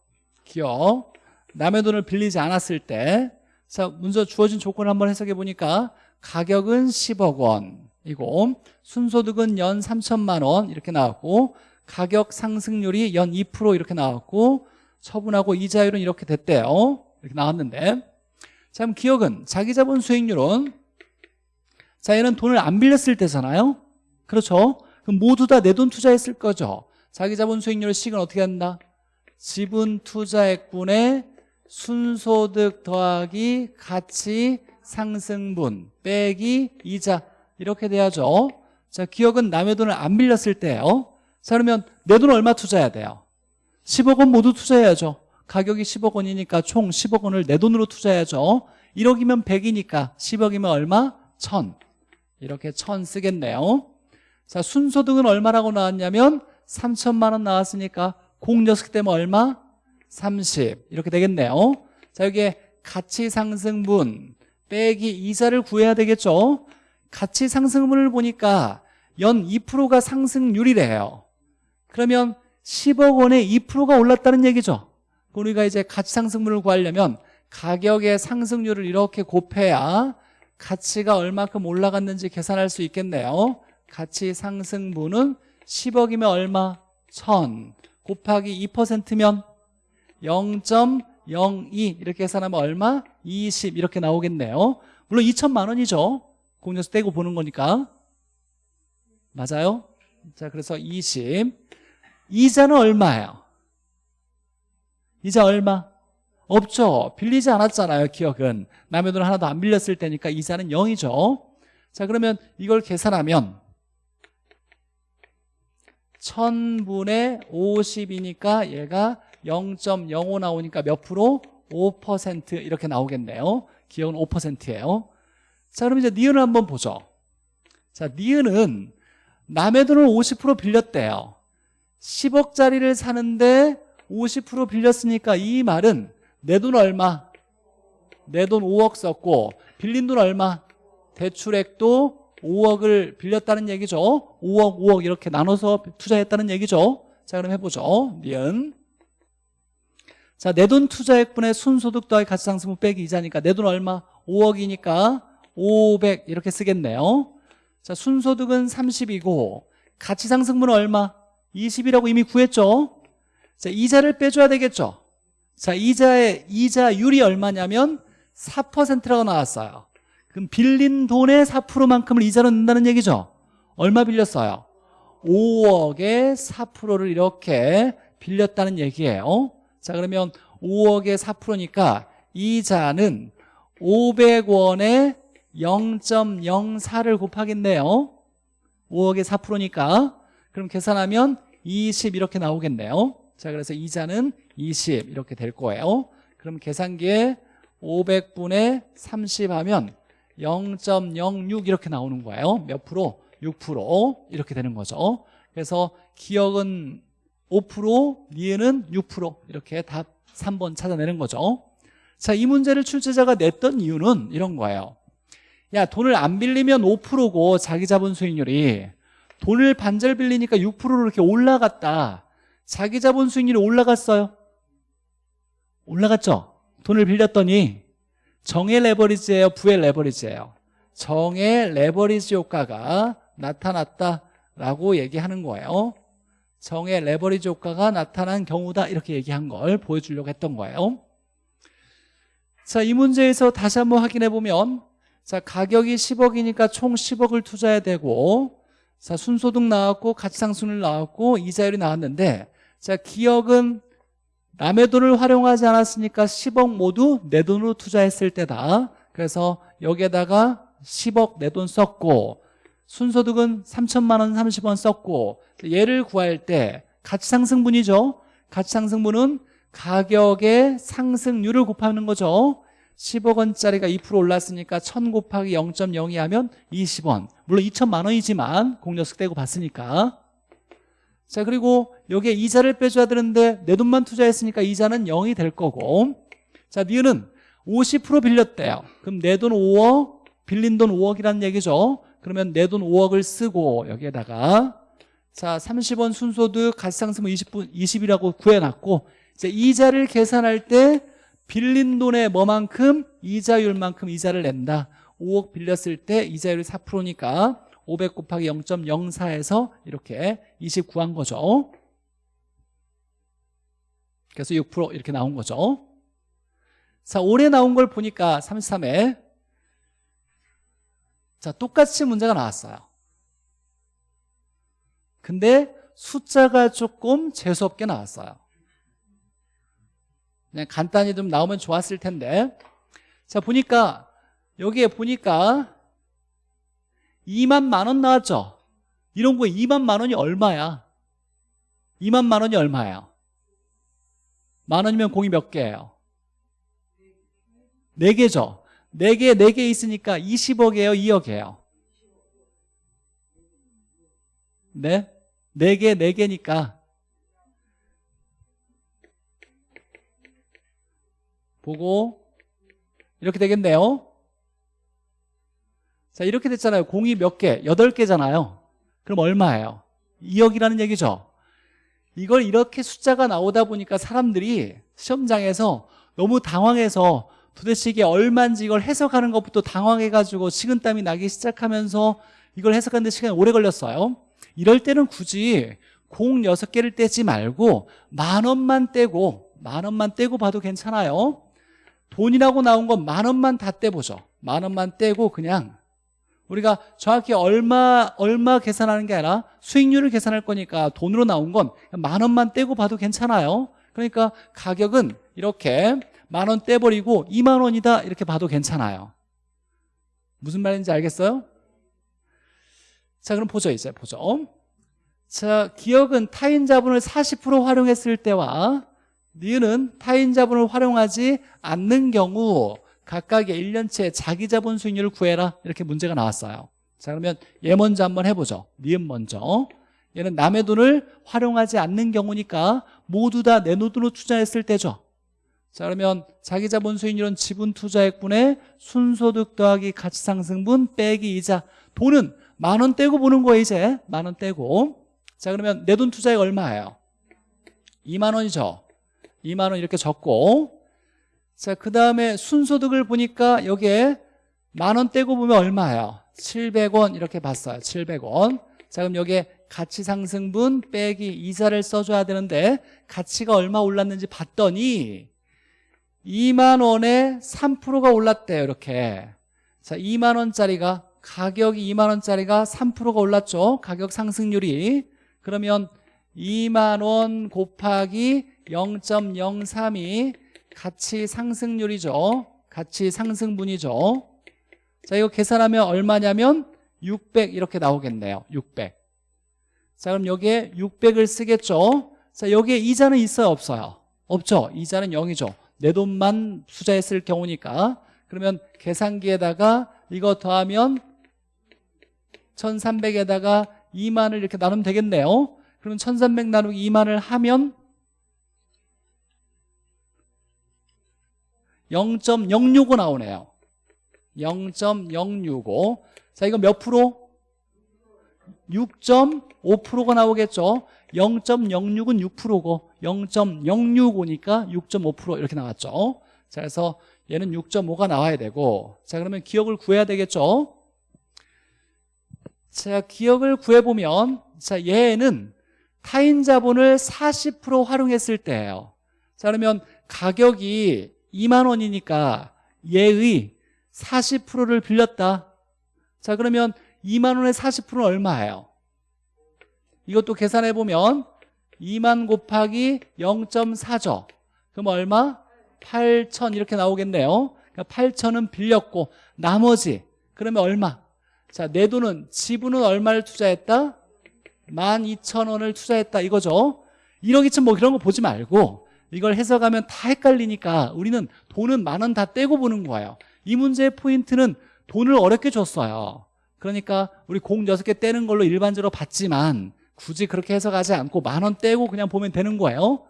[SPEAKER 1] 기억. 남의 돈을 빌리지 않았을 때 자, 문제 주어진 조건을 한번 해석해 보니까 가격은 10억 원이고 순소득은 연 3천만 원 이렇게 나왔고 가격 상승률이 연 2% 이렇게 나왔고 처분하고 이자율은 이렇게 됐대요. 이렇게 나왔는데. 자 그럼 기억은 자기 자본 수익률은 자 얘는 돈을 안 빌렸을 때잖아요. 그렇죠? 그럼 모두 다 내 돈 투자했을 거죠. 자기 자본 수익률 식은 어떻게 한다? 지분 투자액분의 순소득 더하기 가치 상승분 빼기 이자. 이렇게 돼야죠. 자 기억은 남의 돈을 안 빌렸을 때예요. 자 그러면 내 돈 얼마 투자해야 돼요? 10억 원 모두 투자해야죠. 가격이 10억 원이니까 총 10억 원을 내 돈으로 투자해야죠. 1억이면 100이니까 10억이면 얼마? 1000 이렇게 1000 쓰겠네요. 자 순소득은 얼마라고 나왔냐면 3천만 원 나왔으니까 공 6개 때문에 얼마? 30 이렇게 되겠네요. 자 여기에 가치 상승분 빼기 이자를 구해야 되겠죠? 가치 상승분을 보니까 연 2%가 상승률이래요. 그러면 10억 원에 2%가 올랐다는 얘기죠? 우리가 이제 가치 상승분을 구하려면 가격의 상승률을 이렇게 곱해야 가치가 얼마큼 올라갔는지 계산할 수 있겠네요. 가치 상승분은 10억이면 얼마? 1000 곱하기 2%면 0.02 이렇게 계산하면 얼마? 20 이렇게 나오겠네요. 물론 2천만 원이죠. 공연에서 떼고 보는 거니까. 맞아요? 자 그래서 20 이자는 얼마예요? 이자 얼마? 없죠. 빌리지 않았잖아요 기억은. 남의 돈을 하나도 안 빌렸을 때니까 이자는 0이죠. 자 그러면 이걸 계산하면 1000분의 50이니까 얘가 0.05 나오니까 몇 프로? 5% 이렇게 나오겠네요. 기억은 5%예요. 자 그럼 이제 니은을 한번 보죠. 자 니은은 남의 돈을 50% 빌렸대요. 10억짜리를 사는데 50% 빌렸으니까 이 말은 내 돈 얼마? 내 돈 5억 썼고 빌린 돈 얼마? 대출액도 5억을 빌렸다는 얘기죠. 5억 5억 이렇게 나눠서 투자했다는 얘기죠. 자 그럼 해보죠. 니은 자, 내 돈 투자액분의 순소득 더하기 가치상승분 빼기 이자니까 내 돈 얼마? 5억이니까 500 이렇게 쓰겠네요 자, 순소득은 30이고 가치상승분은 얼마? 20이라고 이미 구했죠 자, 이자를 빼줘야 되겠죠 자, 이자의 이자율이 얼마냐면 4%라고 나왔어요 그럼 빌린 돈의 4%만큼을 이자로 낸다는 얘기죠 얼마 빌렸어요? 5억의 4%를 이렇게 빌렸다는 얘기예요 자 그러면 5억의 4%니까 이자는 500원에 0.04를 곱하겠네요. 5억의 4%니까. 그럼 계산하면 20 이렇게 나오겠네요. 자 그래서 이자는 20 이렇게 될 거예요. 그럼 계산기에 500분의 30 하면 0.06 이렇게 나오는 거예요. 몇 프로? 6% 이렇게 되는 거죠. 그래서 기억은 5% 니은은 6% 이렇게 답 3번 찾아내는 거죠. 자 이 문제를 출제자가 냈던 이유는 이런 거예요. 야 돈을 안 빌리면 5%고 자기 자본 수익률이 돈을 반절 빌리니까 6%로 이렇게 올라갔다. 자기 자본 수익률이 올라갔어요? 올라갔죠? 돈을 빌렸더니 정의 레버리지예요? 부의 레버리지예요? 정의 레버리지 효과가 나타났다라고 얘기하는 거예요 정의 레버리지 효과가 나타난 경우다. 이렇게 얘기한 걸 보여주려고 했던 거예요. 자, 이 문제에서 다시 한번 확인해 보면 자, 가격이 10억이니까 총 10억을 투자해야 되고 자, 순소득 나왔고 가치상승률 나왔고 이자율이 나왔는데 자, 기억은 남의 돈을 활용하지 않았으니까 10억 모두 내 돈으로 투자했을 때다. 그래서 여기에다가 10억 내 돈 썼고 순소득은 3천만 원 30원 썼고 얘를 구할 때 가치상승분이죠. 가치상승분은 가격의 상승률을 곱하는 거죠. 10억 원짜리가 2% 올랐으니까 1000 곱하기 0.02 하면 20원. 물론 2천만 원이지만 공녀석 떼고 봤으니까. 자 그리고 여기에 이자를 빼줘야 되는데 내 돈만 투자했으니까 이자는 0이 될 거고. 자 니은은 50% 빌렸대요. 그럼 내 돈 5억 빌린 돈 5억이라는 얘기죠 그러면 내 돈 5억을 쓰고 여기에다가 자 30원 순소득 가치상승분 20분 20이라고 구해놨고 이제 이자를 계산할 때 빌린 돈의 뭐만큼? 이자율만큼 이자를 낸다. 5억 빌렸을 때 이자율이 4%니까 500 곱하기 0.04에서 이렇게 20 구한 거죠. 그래서 6% 이렇게 나온 거죠. 자 올해 나온 걸 보니까 33에 자 똑같이 문제가 나왔어요. 근데 숫자가 조금 재수없게 나왔어요. 그냥 간단히 좀 나오면 좋았을 텐데. 자 보니까 여기에 보니까 2만 만원 나왔죠? 이런 거에 2만 만 원이 얼마야? 2만 만 원이 얼마예요? 만 원이면 공이 몇 개예요? 4개죠 4개 4개 있으니까 20억이에요 2억이에요? 네? 4개 4개니까. 보고. 이렇게 되겠네요. 자 이렇게 됐잖아요. 공이 몇 개? 8개잖아요. 그럼 얼마예요? 2억이라는 얘기죠? 이걸 이렇게 숫자가 나오다 보니까 사람들이 시험장에서 너무 당황해서 도대체 이게 얼마인지 이걸 해석하는 것부터 당황해가지고 식은땀이 나기 시작하면서 이걸 해석하는데 시간이 오래 걸렸어요. 이럴 때는 굳이 공 6개를 떼지 말고 만 원만 떼고 만 원만 떼고 봐도 괜찮아요. 돈이라고 나온 건 만 원만 다 떼보죠. 만 원만 떼고 그냥. 우리가 정확히 얼마 얼마 계산하는 게 아니라 수익률을 계산할 거니까 돈으로 나온 건 만 원만 떼고 봐도 괜찮아요. 그러니까 가격은 이렇게 만 원 떼버리고 2만 원이다 이렇게 봐도 괜찮아요. 무슨 말인지 알겠어요? 자 그럼 보죠 이제 보죠. 자 기억은 타인 자본을 40% 활용했을 때와 니은은 타인 자본을 활용하지 않는 경우 각각의 1년치의 자기 자본 수익률을 구해라. 이렇게 문제가 나왔어요. 자 그러면 얘 먼저 한번 해보죠. 니은 먼저. 얘는 남의 돈을 활용하지 않는 경우니까 모두 다 내 돈으로 투자했을 때죠 자 그러면 자기 자본 수익률은 지분 투자액분의 순소득 더하기 가치상승분 빼기 이자 돈은 만 원 떼고 보는 거예요 이제. 만 원 떼고. 자 그러면 내 돈 투자액 얼마예요? 2만 원이죠 2만 원 이렇게 적고. 자, 그 다음에 순소득을 보니까 여기에 만 원 떼고 보면 얼마예요? 700원 이렇게 봤어요 700원. 자 그럼 여기에 가치상승분 빼기 이자를 써줘야 되는데 가치가 얼마 올랐는지 봤더니 2만 원에 3%가 올랐대요 이렇게. 자 2만 원짜리가 가격이 2만 원짜리가 3%가 올랐죠? 가격 상승률이. 그러면 2만 원 곱하기 0.03이 가치 상승률이죠? 가치 상승분이죠? 자 이거 계산하면 얼마냐면 600 이렇게 나오겠네요. 600 자 그럼 여기에 600을 쓰겠죠? 자 여기에 이자는 있어요? 없어요? 없죠? 이자는 0이죠 내 돈만 투자했을 경우니까. 그러면 계산기에다가 이거 더하면 1300에다가 2만을 이렇게 나누면 되겠네요. 그럼 1300 나누기 2만을 하면 0.065 나오네요. 0.065 자 이거 몇 프로? 6.5%가 나오겠죠? 0.06은 6%고 0.065니까 6.5% 이렇게 나왔죠? 자 그래서 얘는 6.5가 나와야 되고 자 그러면 기억을 구해야 되겠죠? 자 기억을 구해보면 자 얘는 타인 자본을 40% 활용했을 때예요. 자 그러면 가격이 2만 원이니까 얘의 40%를 빌렸다. 자 그러면 2만 원의 40%는 얼마예요? 이것도 계산해 보면 2만 곱하기 0.4죠 그럼 얼마? 8천 이렇게 나오겠네요 그러니까 8천은 빌렸고 나머지 그러면 얼마? 자, 내 돈은 지분은 얼마를 투자했다? 12,000원을 투자했다 이거죠 1억 2천 뭐 그런 거 보지 말고 이걸 해석하면 다 헷갈리니까 우리는 돈은 만 원 다 떼고 보는 거예요 이 문제의 포인트는 돈을 어렵게 줬어요 그러니까 우리 공 6개 떼는 걸로 일반적으로 봤지만 굳이 그렇게 해석하지 않고 만 원 떼고 그냥 보면 되는 거예요?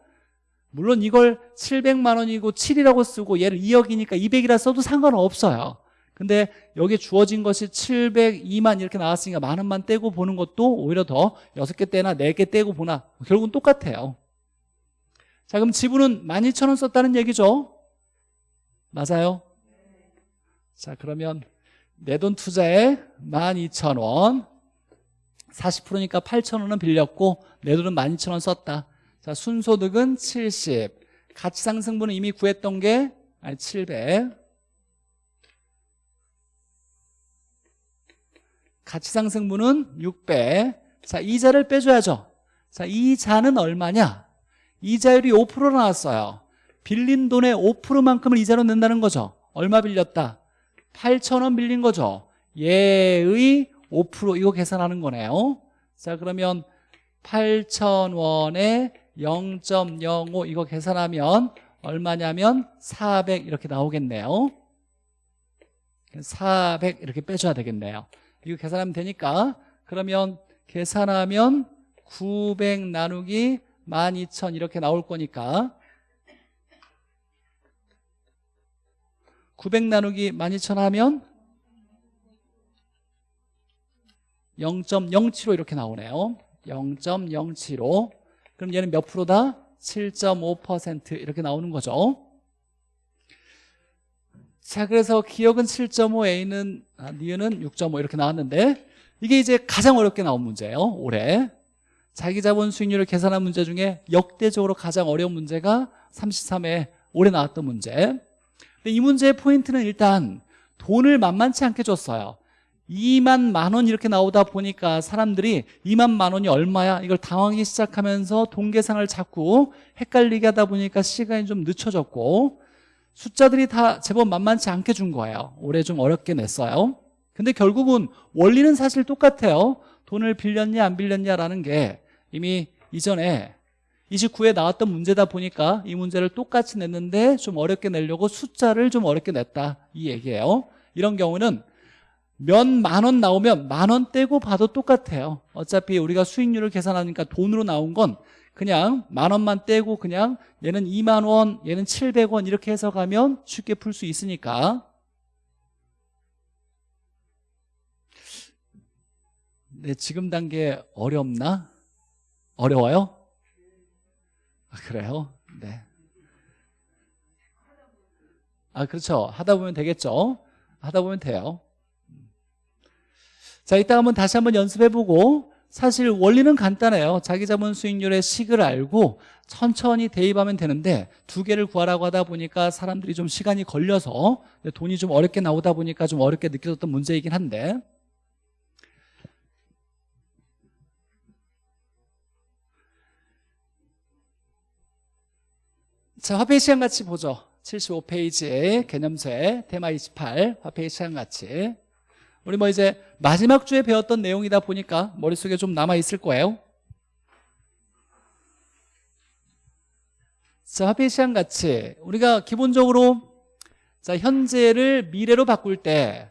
[SPEAKER 1] 물론 이걸 700만 원이고 7이라고 쓰고 얘를 2억이니까 200이라 써도 상관없어요. 근데 여기 주어진 것이 702만 이렇게 나왔으니까 만 원만 떼고 보는 것도 오히려 더 6개 떼나 4개 떼고 보나 결국은 똑같아요. 자 그럼 지분은 12,000원 썼다는 얘기죠? 맞아요? 자 그러면 내 돈 투자에 12,000원 40%니까 8,000원은 빌렸고 내 돈은 12,000원 썼다. 자 순소득은 70 가치상승분은 이미 구했던 게 아니 700 가치상승분은 600 자, 이자를 빼줘야죠. 자, 이자는 얼마냐? 이자율이 5% 나왔어요. 빌린 돈의 5%만큼을 이자로 낸다는 거죠. 얼마 빌렸다? 8천원 빌린 거죠. 얘의 5% 이거 계산하는 거네요. 자 그러면 8천원에 0.05 이거 계산하면 얼마냐면 400 이렇게 나오겠네요. 400 이렇게 빼줘야 되겠네요. 이거 계산하면 되니까. 그러면 계산하면 900 나누기 12,000 이렇게 나올 거니까 900 나누기 12,000 하면 0.075 이렇게 나오네요. 0.075 그럼 얘는 몇 프로다? 7.5% 이렇게 나오는 거죠. 자 그래서 기억은 7.5A는 아, 니은은 6.5 이렇게 나왔는데 이게 이제 가장 어렵게 나온 문제예요 올해. 자기 자본 수익률을 계산한 문제 중에 역대적으로 가장 어려운 문제가 33회 올해 나왔던 문제 근데 이 문제의 포인트는 일단 돈을 만만치 않게 줬어요. 2만 만 원 이렇게 나오다 보니까 사람들이 2만 만 원이 얼마야? 이걸 당황하기 시작하면서 돈 계산을 자꾸 헷갈리게 하다 보니까 시간이 좀 늦춰졌고 숫자들이 다 제법 만만치 않게 준 거예요. 올해 좀 어렵게 냈어요. 근데 결국은 원리는 사실 똑같아요. 돈을 빌렸냐 안 빌렸냐라는 게 이미 이전에 29에 나왔던 문제다 보니까 이 문제를 똑같이 냈는데 좀 어렵게 내려고 숫자를 좀 어렵게 냈다 이 얘기예요 이런 경우는 몇 만 원 나오면 만 원 떼고 봐도 똑같아요 어차피 우리가 수익률을 계산하니까 돈으로 나온 건 그냥 만 원만 떼고 그냥 얘는 2만 원 얘는 700원 이렇게 해서 가면 쉽게 풀 수 있으니까 네, 지금 단계 어렵나? 어려워요? 아, 그래요? 네. 아, 그렇죠. 하다 보면 되겠죠. 하다 보면 돼요. 자, 이따 한번 다시 한번 연습해보고 사실 원리는 간단해요. 자기 자본 수익률의 식을 알고 천천히 대입하면 되는데 두 개를 구하라고 하다 보니까 사람들이 좀 시간이 걸려서 돈이 좀 어렵게 나오다 보니까 좀 어렵게 느껴졌던 문제이긴 한데 자, 화폐 시간 같이 보죠. 75페이지에 개념세 테마 28 화폐 시간 같이 우리 뭐 이제 마지막 주에 배웠던 내용이다 보니까 머릿속에 좀 남아 있을 거예요. 자, 화폐 시간 같이 우리가 기본적으로 자, 현재를 미래로 바꿀 때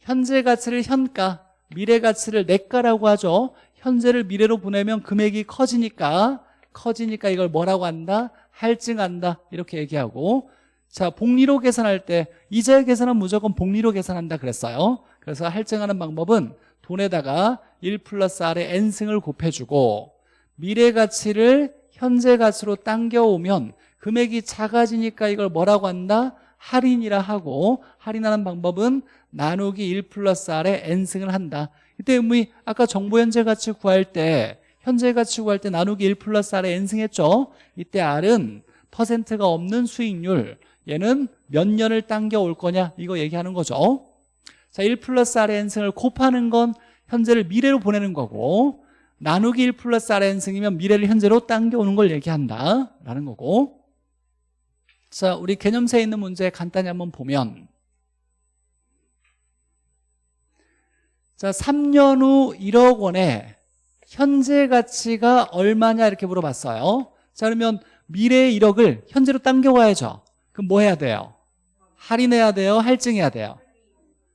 [SPEAKER 1] 현재 가치를 현가, 미래 가치를 내가라고 하죠. 현재를 미래로 보내면 금액이 커지니까 커지니까 이걸 뭐라고 한다? 할증한다. 이렇게 얘기하고 자 복리로 계산할 때 이자 계산은 무조건 복리로 계산한다 그랬어요. 그래서 할증하는 방법은 돈에다가 1 플러스 R의 N승을 곱해주고 미래 가치를 현재 가치로 당겨오면 금액이 작아지니까 이걸 뭐라고 한다? 할인이라 하고 할인하는 방법은 나누기 1 플러스 R의 N승을 한다. 이때 의미 아까 정보 현재 가치 구할 때 현재 가치 구할 때 나누기 1 플러스 R에 N승했죠? 이때 R은 퍼센트가 없는 수익률 얘는 몇 년을 당겨 올 거냐? 이거 얘기하는 거죠. 자, 1 플러스 R의 N승을 곱하는 건 현재를 미래로 보내는 거고 나누기 1 플러스 R의 N승이면 미래를 현재로 당겨오는 걸 얘기한다 라는 거고. 자, 우리 개념세에 있는 문제 간단히 한번 보면. 자, 3년 후 1억 원에 현재 가치가 얼마냐 이렇게 물어봤어요 자 그러면 미래의 1억을 현재로 당겨와야죠 그럼 뭐 해야 돼요? 할인해야 돼요? 할증해야 돼요?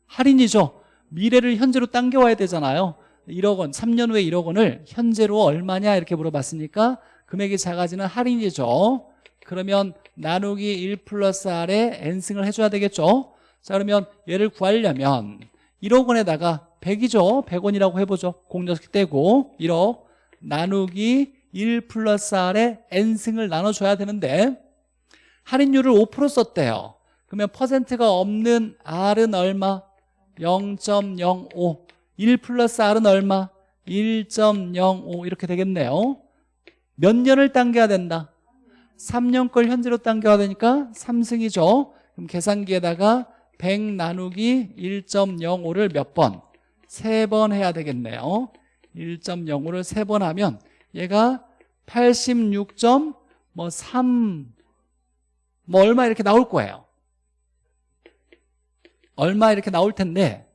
[SPEAKER 1] 할인이죠 미래를 현재로 당겨와야 되잖아요 1억 원, 3년 후에 1억 원을 현재로 얼마냐 이렇게 물어봤으니까 금액이 작아지는 할인이죠 그러면 나누기 1 플러스 R에 N승을 해줘야 되겠죠 자 그러면 얘를 구하려면 1억 원에다가 100이죠 100원이라고 해보죠 공 6개 떼고 1억 나누기 1 플러스 R에 N승을 나눠줘야 되는데 할인율을 5% 썼대요 그러면 퍼센트가 없는 R은 얼마? 0.05 1 플러스 R은 얼마? 1.05 이렇게 되겠네요 몇 년을 당겨야 된다? 3년 걸 현재로 당겨야 되니까 3승이죠 그럼 계산기에다가 100 나누기 1.05를 몇 번? 세 번 해야 되겠네요. 1.05를 세 번 하면 얘가 86.3뭐 뭐 얼마 이렇게 나올 거예요. 얼마 이렇게 나올 텐데.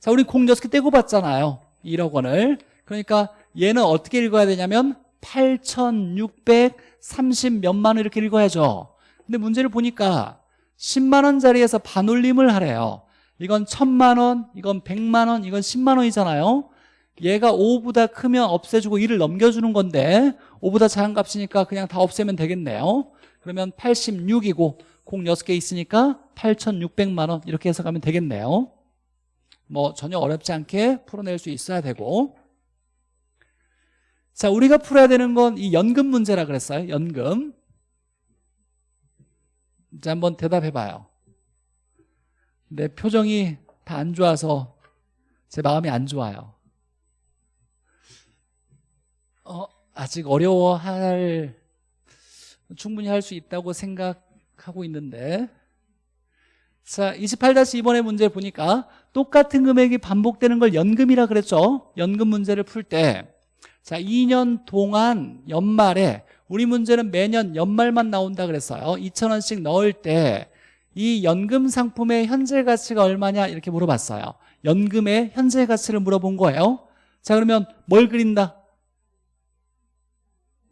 [SPEAKER 1] 자 우리 공 6개 떼고 봤잖아요. 1억 원을. 그러니까 얘는 어떻게 읽어야 되냐면 8,630 몇만 원 이렇게 읽어야죠. 근데 문제를 보니까 10만 원짜리에서 반올림을 하래요 이건 1000만 원, 이건 100만 원, 이건 10만 원이잖아요. 얘가 5보다 크면 없애주고 1을 넘겨주는 건데 5보다 작은 값이니까 그냥 다 없애면 되겠네요. 그러면 86이고 공 6개 있으니까 8,600만 원 이렇게 해석하면 되겠네요. 뭐 전혀 어렵지 않게 풀어낼 수 있어야 되고. 자 우리가 풀어야 되는 건 이 연금 문제라 그랬어요 연금. 자 한번 대답해 봐요 내 표정이 다 안 좋아서 제 마음이 안 좋아요. 어, 아직 어려워할 충분히 할 수 있다고 생각하고 있는데. 자 28-2번의 문제 보니까 똑같은 금액이 반복되는 걸 연금이라 그랬죠? 연금 문제를 풀 때. 자 2년 동안 연말에 우리 문제는 매년 연말만 나온다 그랬어요. 2천원씩 넣을 때 이 연금 상품의 현재 가치가 얼마냐? 이렇게 물어봤어요. 연금의 현재 가치를 물어본 거예요. 자 그러면 뭘 그린다?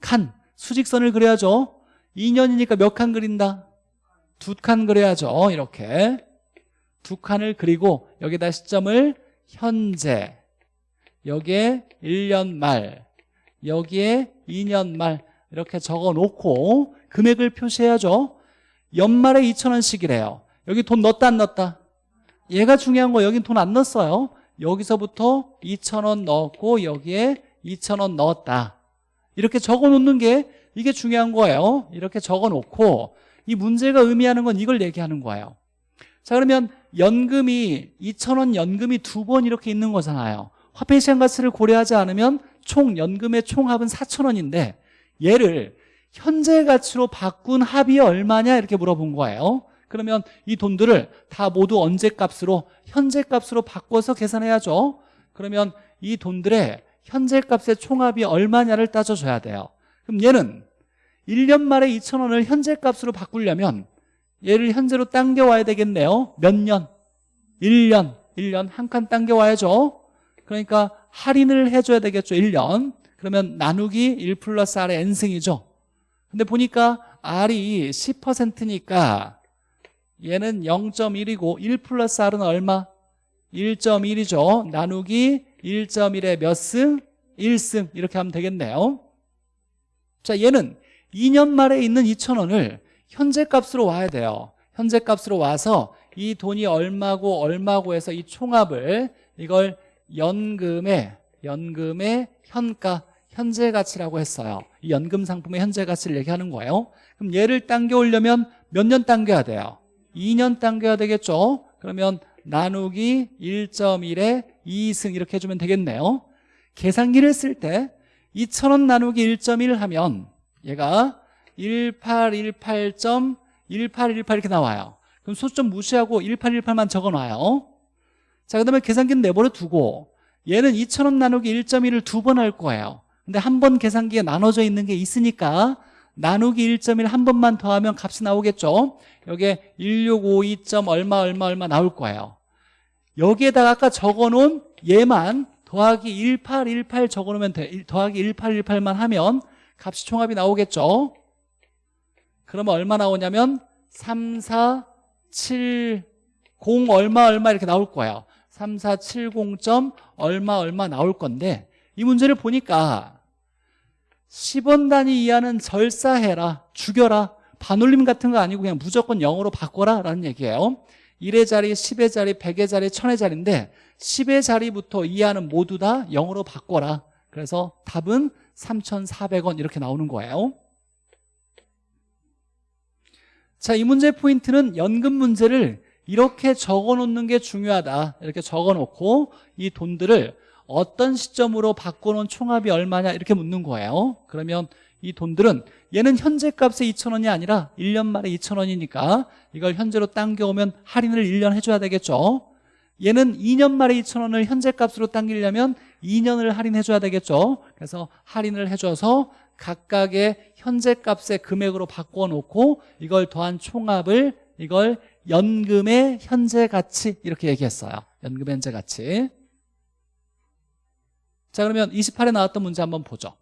[SPEAKER 1] 칸. 수직선을 그려야죠. 2년이니까 몇 칸 그린다? 두 칸 그려야죠. 이렇게. 두 칸을 그리고 여기다 시점을 현재. 여기에 1년 말. 여기에 2년 말. 이렇게 적어 놓고 금액을 표시해야죠 연말에 2천원씩이래요. 여기 돈 넣었다 안 넣었다? 얘가 중요한 거 여긴 돈 안 넣었어요. 여기서부터 2천원 넣었고 여기에 2천원 넣었다. 이렇게 적어 놓는 게 이게 중요한 거예요. 이렇게 적어 놓고 이 문제가 의미하는 건 이걸 얘기하는 거예요. 자 그러면 연금이 2천원 연금이 두 번 이렇게 있는 거잖아요. 화폐 시장 가치를 고려하지 않으면 총 연금의 총합은 4천원인데 얘를 현재 가치로 바꾼 합이 얼마냐? 이렇게 물어본 거예요. 그러면 이 돈들을 다 모두 언제 값으로 현재 값으로 바꿔서 계산해야죠. 그러면 이 돈들의 현재 값의 총합이 얼마냐를 따져줘야 돼요. 그럼 얘는 1년 말에 2천 원을 현재 값으로 바꾸려면 얘를 현재로 당겨와야 되겠네요. 몇 년? 1년. 1년 한 칸 당겨와야죠. 그러니까 할인을 해줘야 되겠죠. 1년. 그러면 나누기 1 플러스 R의 N승이죠 근데 보니까 R이 10%니까 얘는 0.1이고 1 플러스 R은 얼마? 1.1이죠 나누기 1.1의 몇 승? 1승 이렇게 하면 되겠네요 자 얘는 2년 말에 있는 2천원을 현재 값으로 와야 돼요 현재 값으로 와서 이 돈이 얼마고 얼마고 해서 이 총합을 이걸 연금의 연금의 현가 현재 가치라고 했어요. 이 연금 상품의 현재 가치를 얘기하는 거예요. 그럼 얘를 당겨 오려면 몇 년 당겨야 돼요? 2년 당겨야 되겠죠? 그러면 나누기 1.1에 2승 이렇게 해주면 되겠네요. 계산기를 쓸 때 2,000원 나누기 1.1 하면 얘가 1818.1818 이렇게 나와요. 그럼 소점 무시하고 1818만 적어놔요. 자, 그 다음에 계산기는 내버려 두고 얘는 2,000원 나누기 1.1을 두 번 할 거예요 근데 한 번 계산기에 나눠져 있는 게 있으니까 나누기 1.1 한 번만 더하면 값이 나오겠죠? 여기에 1652. 얼마 얼마 얼마 나올 거예요. 여기에다가 아까 적어놓은 얘만 더하기 1818 적어놓으면 돼. 더하기 1818만 하면 값이 총합이 나오겠죠? 그러면 얼마 나오냐면 3470 얼마 얼마 이렇게 나올 거예요. 3470점 얼마 얼마 나올 건데 이 문제를 보니까 10원 단위 이하는 절사해라 죽여라 반올림 같은 거 아니고 그냥 무조건 0으로 바꿔라 라는 얘기예요. 1의 자리, 10의 자리, 100의 자리, 1000의 자리인데 10의 자리부터 이하는 모두 다 0으로 바꿔라. 그래서 답은 3,400원 이렇게 나오는 거예요. 자, 이 문제 포인트는 연금 문제를 이렇게 적어놓는 게 중요하다. 이렇게 적어놓고 이 돈들을 어떤 시점으로 바꿔놓은 총합이 얼마냐 이렇게 묻는 거예요. 그러면 이 돈들은 얘는 현재 값에 2천원이 아니라 1년 말에 2천원이니까 이걸 현재로 당겨오면 할인을 1년 해줘야 되겠죠. 얘는 2년 말에 2천원을 현재 값으로 당기려면 2년을 할인해줘야 되겠죠. 그래서 할인을 해줘서 각각의 현재 값의 금액으로 바꿔놓고 이걸 더한 총합을 이걸 연금의 현재 가치 이렇게 얘기했어요. 연금의 현재 가치 자 그러면 28에 나왔던 문제 한번 보죠.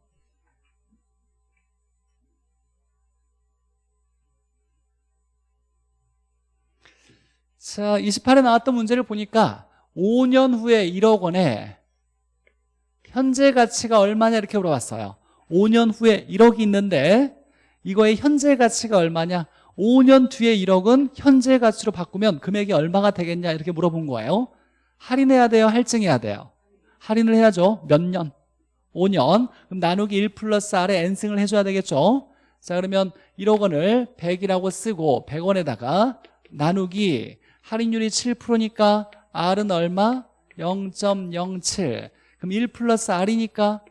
[SPEAKER 1] 자 28에 나왔던 문제를 보니까 5년 후에 1억 원에 현재 가치가 얼마냐 이렇게 물어봤어요. 5년 후에 1억이 있는데 이거의 현재 가치가 얼마냐? 5년 뒤에 1억은 현재 가치로 바꾸면 금액이 얼마가 되겠냐 이렇게 물어본 거예요. 할인해야 돼요? 할증해야 돼요 할인을 해야죠 몇 년? 5년 그럼 나누기 1 플러스 R에 N승을 해줘야 되겠죠 자 그러면 1억 원을 100이라고 쓰고 100원에다가 나누기 할인율이 7%니까 R은 얼마? 0.07 그럼 1 플러스 R이니까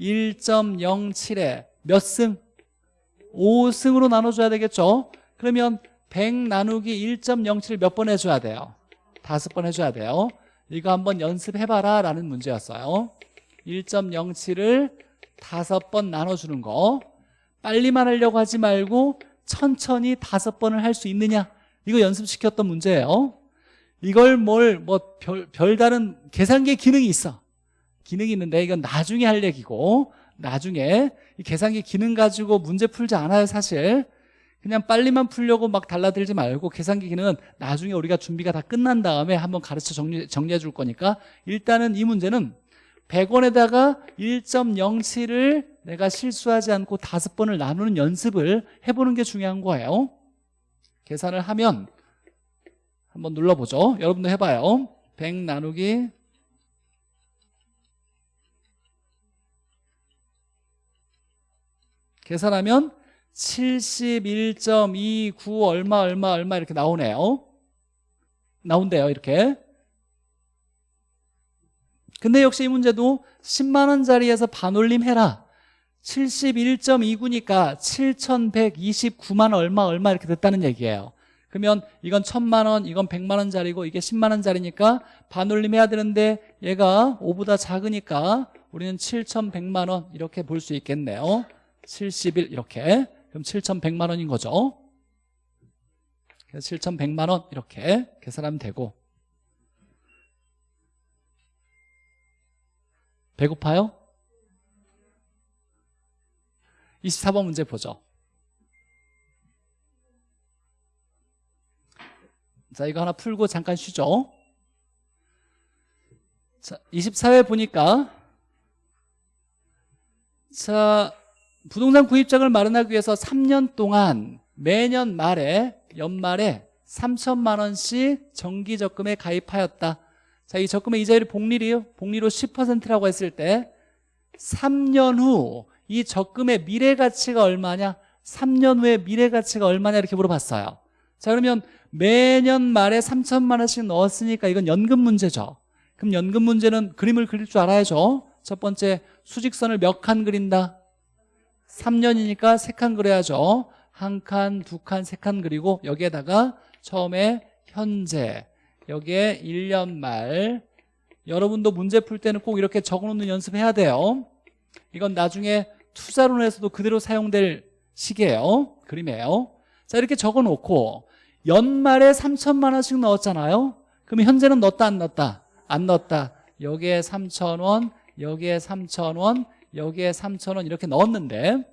[SPEAKER 1] 1.07에 몇 승? 5승으로 나눠줘야 되겠죠 그러면 100 나누기 1.07을 몇 번 해줘야 돼요? 다섯 번 해줘야 돼요 이거 한번 연습해봐라 라는 문제였어요. 1.07을 다섯 번 나눠주는 거. 빨리만 하려고 하지 말고 천천히 다섯 번을 할 수 있느냐? 이거 연습시켰던 문제예요. 이걸 뭘 뭐 별다른 계산기 기능이 있어. 기능이 있는데 이건 나중에 할 얘기고 나중에 이 계산기 기능 가지고 문제 풀지 않아요 사실 그냥 빨리만 풀려고 막 달라들지 말고 계산기 기능은 나중에 우리가 준비가 다 끝난 다음에 한번 가르쳐 정리, 정리해 줄 거니까 일단은 이 문제는 100원에다가 1.07을 내가 실수하지 않고 다섯 번을 나누는 연습을 해보는 게 중요한 거예요. 계산을 하면 한번 눌러보죠. 여러분도 해봐요. 100 나누기 계산하면 71.29 얼마 얼마 얼마 이렇게 나오네요. 나온대요 이렇게. 근데 역시 이 문제도 10만 원짜리에서 반올림 해라. 71.29니까 7,129만 얼마 얼마 이렇게 됐다는 얘기예요. 그러면 이건 1,000만원 이건 100만 원짜리고 이게 10만 원짜리니까 반올림 해야 되는데 얘가 5보다 작으니까 우리는 7,100만 원 이렇게 볼 수 있겠네요. 71 이렇게 그럼 7,100만 원인 거죠. 그래서 7,100만 원 이렇게 계산하면 되고. 배고파요? 24번 문제 보죠. 자 이거 하나 풀고 잠깐 쉬죠. 자 24회 보니까 자 부동산 구입장을 마련하기 위해서 3년 동안 매년 말에 연말에 3천만 원씩 정기적금에 가입하였다. 자, 이 적금의 이자율이 복리이요? 복리로 10%라고 했을 때 3년 후 이 적금의 미래 가치가 얼마냐? 3년 후에 미래 가치가 얼마냐? 이렇게 물어봤어요. 자 그러면 매년 말에 3천만 원씩 넣었으니까 이건 연금 문제죠. 그럼 연금 문제는 그림을 그릴 줄 알아야죠. 첫 번째 수직선을 몇 칸 그린다? 3년이니까 3칸 그려야죠. 한 칸, 두 칸, 세 칸 그리고 여기에다가 처음에 현재 여기에 1년 말. 여러분도 문제 풀 때는 꼭 이렇게 적어놓는 연습해야 돼요. 이건 나중에 투자론에서도 그대로 사용될 식이에요. 그림이에요. 자 이렇게 적어놓고 연말에 3천만 원씩 넣었잖아요. 그러면 현재는 넣었다 안 넣었다? 안 넣었다. 여기에 3천 원 여기에 3천 원 여기에 3천원 이렇게 넣었는데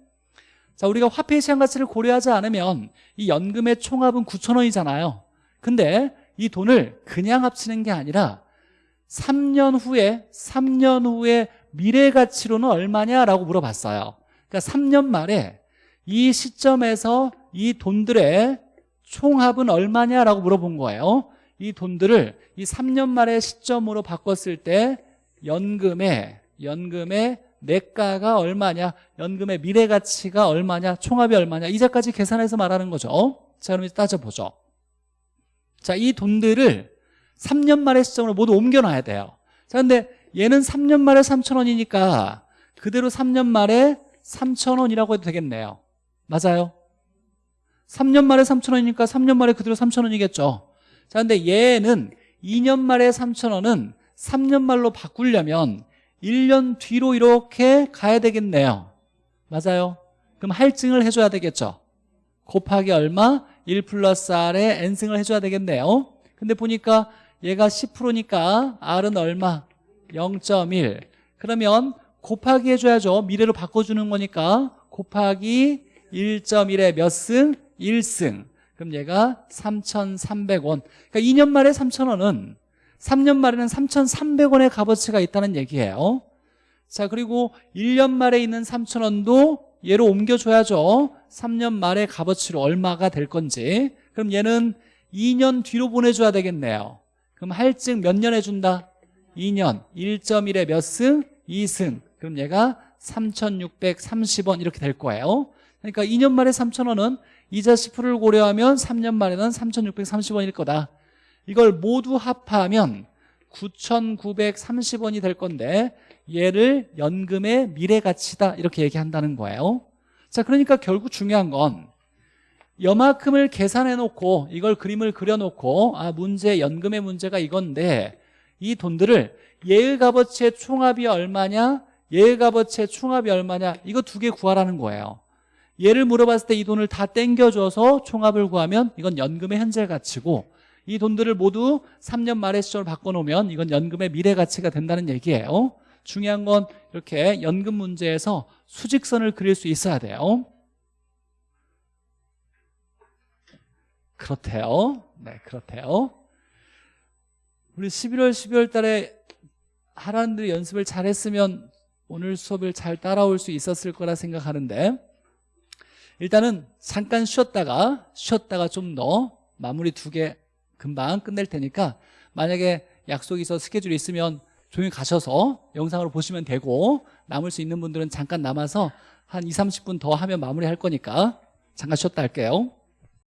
[SPEAKER 1] 자 우리가 화폐 시장 가치를 고려하지 않으면 이 연금의 총합은 9천원이잖아요. 근데 이 돈을 그냥 합치는 게 아니라 3년 후에 3년 후에 미래 가치로는 얼마냐라고 물어봤어요. 그러니까 3년 말에 이 시점에서 이 돈들의 총합은 얼마냐라고 물어본 거예요. 이 돈들을 이 3년 말의 시점으로 바꿨을 때 연금의 연금의 내가가 얼마냐? 연금의 미래 가치가 얼마냐? 총합이 얼마냐? 이자까지 계산해서 말하는 거죠. 자 그럼 이제 따져보죠. 자 이 돈들을 3년 말의 시점으로 모두 옮겨놔야 돼요. 자 근데 얘는 3년 말에 3천원이니까 그대로 3년 말에 3천원이라고 해도 되겠네요. 맞아요? 3년 말에 3천원이니까 3년 말에 그대로 3천원이겠죠. 자 근데 얘는 2년 말에 3천원은 3년 말로 바꾸려면 1년 뒤로 이렇게 가야 되겠네요. 맞아요? 그럼 할증을 해줘야 되겠죠? 곱하기 얼마? 1 플러스 R에 N승을 해줘야 되겠네요. 근데 보니까 얘가 10%니까 R은 얼마? 0.1 그러면 곱하기 해줘야죠. 미래로 바꿔주는 거니까 곱하기 1.1에 몇 승? 1승. 그럼 얘가 3,300원. 그러니까 2년 말에 3,000원은 3년 말에는 3,300원의 값어치가 있다는 얘기예요. 자 그리고 1년 말에 있는 3,000원도 얘로 옮겨줘야죠. 3년 말의 값어치로 얼마가 될 건지. 그럼 얘는 2년 뒤로 보내줘야 되겠네요. 그럼 할증 몇 년 해준다? 2년. 1.1에 몇 승? 2승. 그럼 얘가 3,630원 이렇게 될 거예요. 그러니까 2년 말에 3,000원은 이자 10%를 고려하면 3년 말에는 3,630원일 거다 이걸 모두 합하면 9,930원이 될 건데 얘를 연금의 미래가치다 이렇게 얘기한다는 거예요. 자 그러니까 결국 중요한 건 여만큼을 계산해 놓고 이걸 그림을 그려 놓고 아 문제 연금의 문제가 이건데 이 돈들을 예의 값어치의 총합이 얼마냐 예의 값어치의 총합이 얼마냐 이거 두 개 구하라는 거예요. 얘를 물어봤을 때 이 돈을 다 땡겨줘서 총합을 구하면 이건 연금의 현재 가치고 이 돈들을 모두 3년 말의 시점을 바꿔놓으면 이건 연금의 미래 가치가 된다는 얘기예요. 중요한 건 이렇게 연금 문제에서 수직선을 그릴 수 있어야 돼요. 그렇대요. 네 그렇대요. 우리 11월 12월 달에 하란들이 연습을 잘했으면 오늘 수업을 잘 따라올 수 있었을 거라 생각하는데 일단은 잠깐 쉬었다가 쉬었다가 좀 더 마무리 두 개 금방 끝낼 테니까 만약에 약속이 있어 스케줄이 있으면 조용히 가셔서 영상으로 보시면 되고 남을 수 있는 분들은 잠깐 남아서 한 2, 30분 더 하면 마무리할 거니까 잠깐 쉬었다 할게요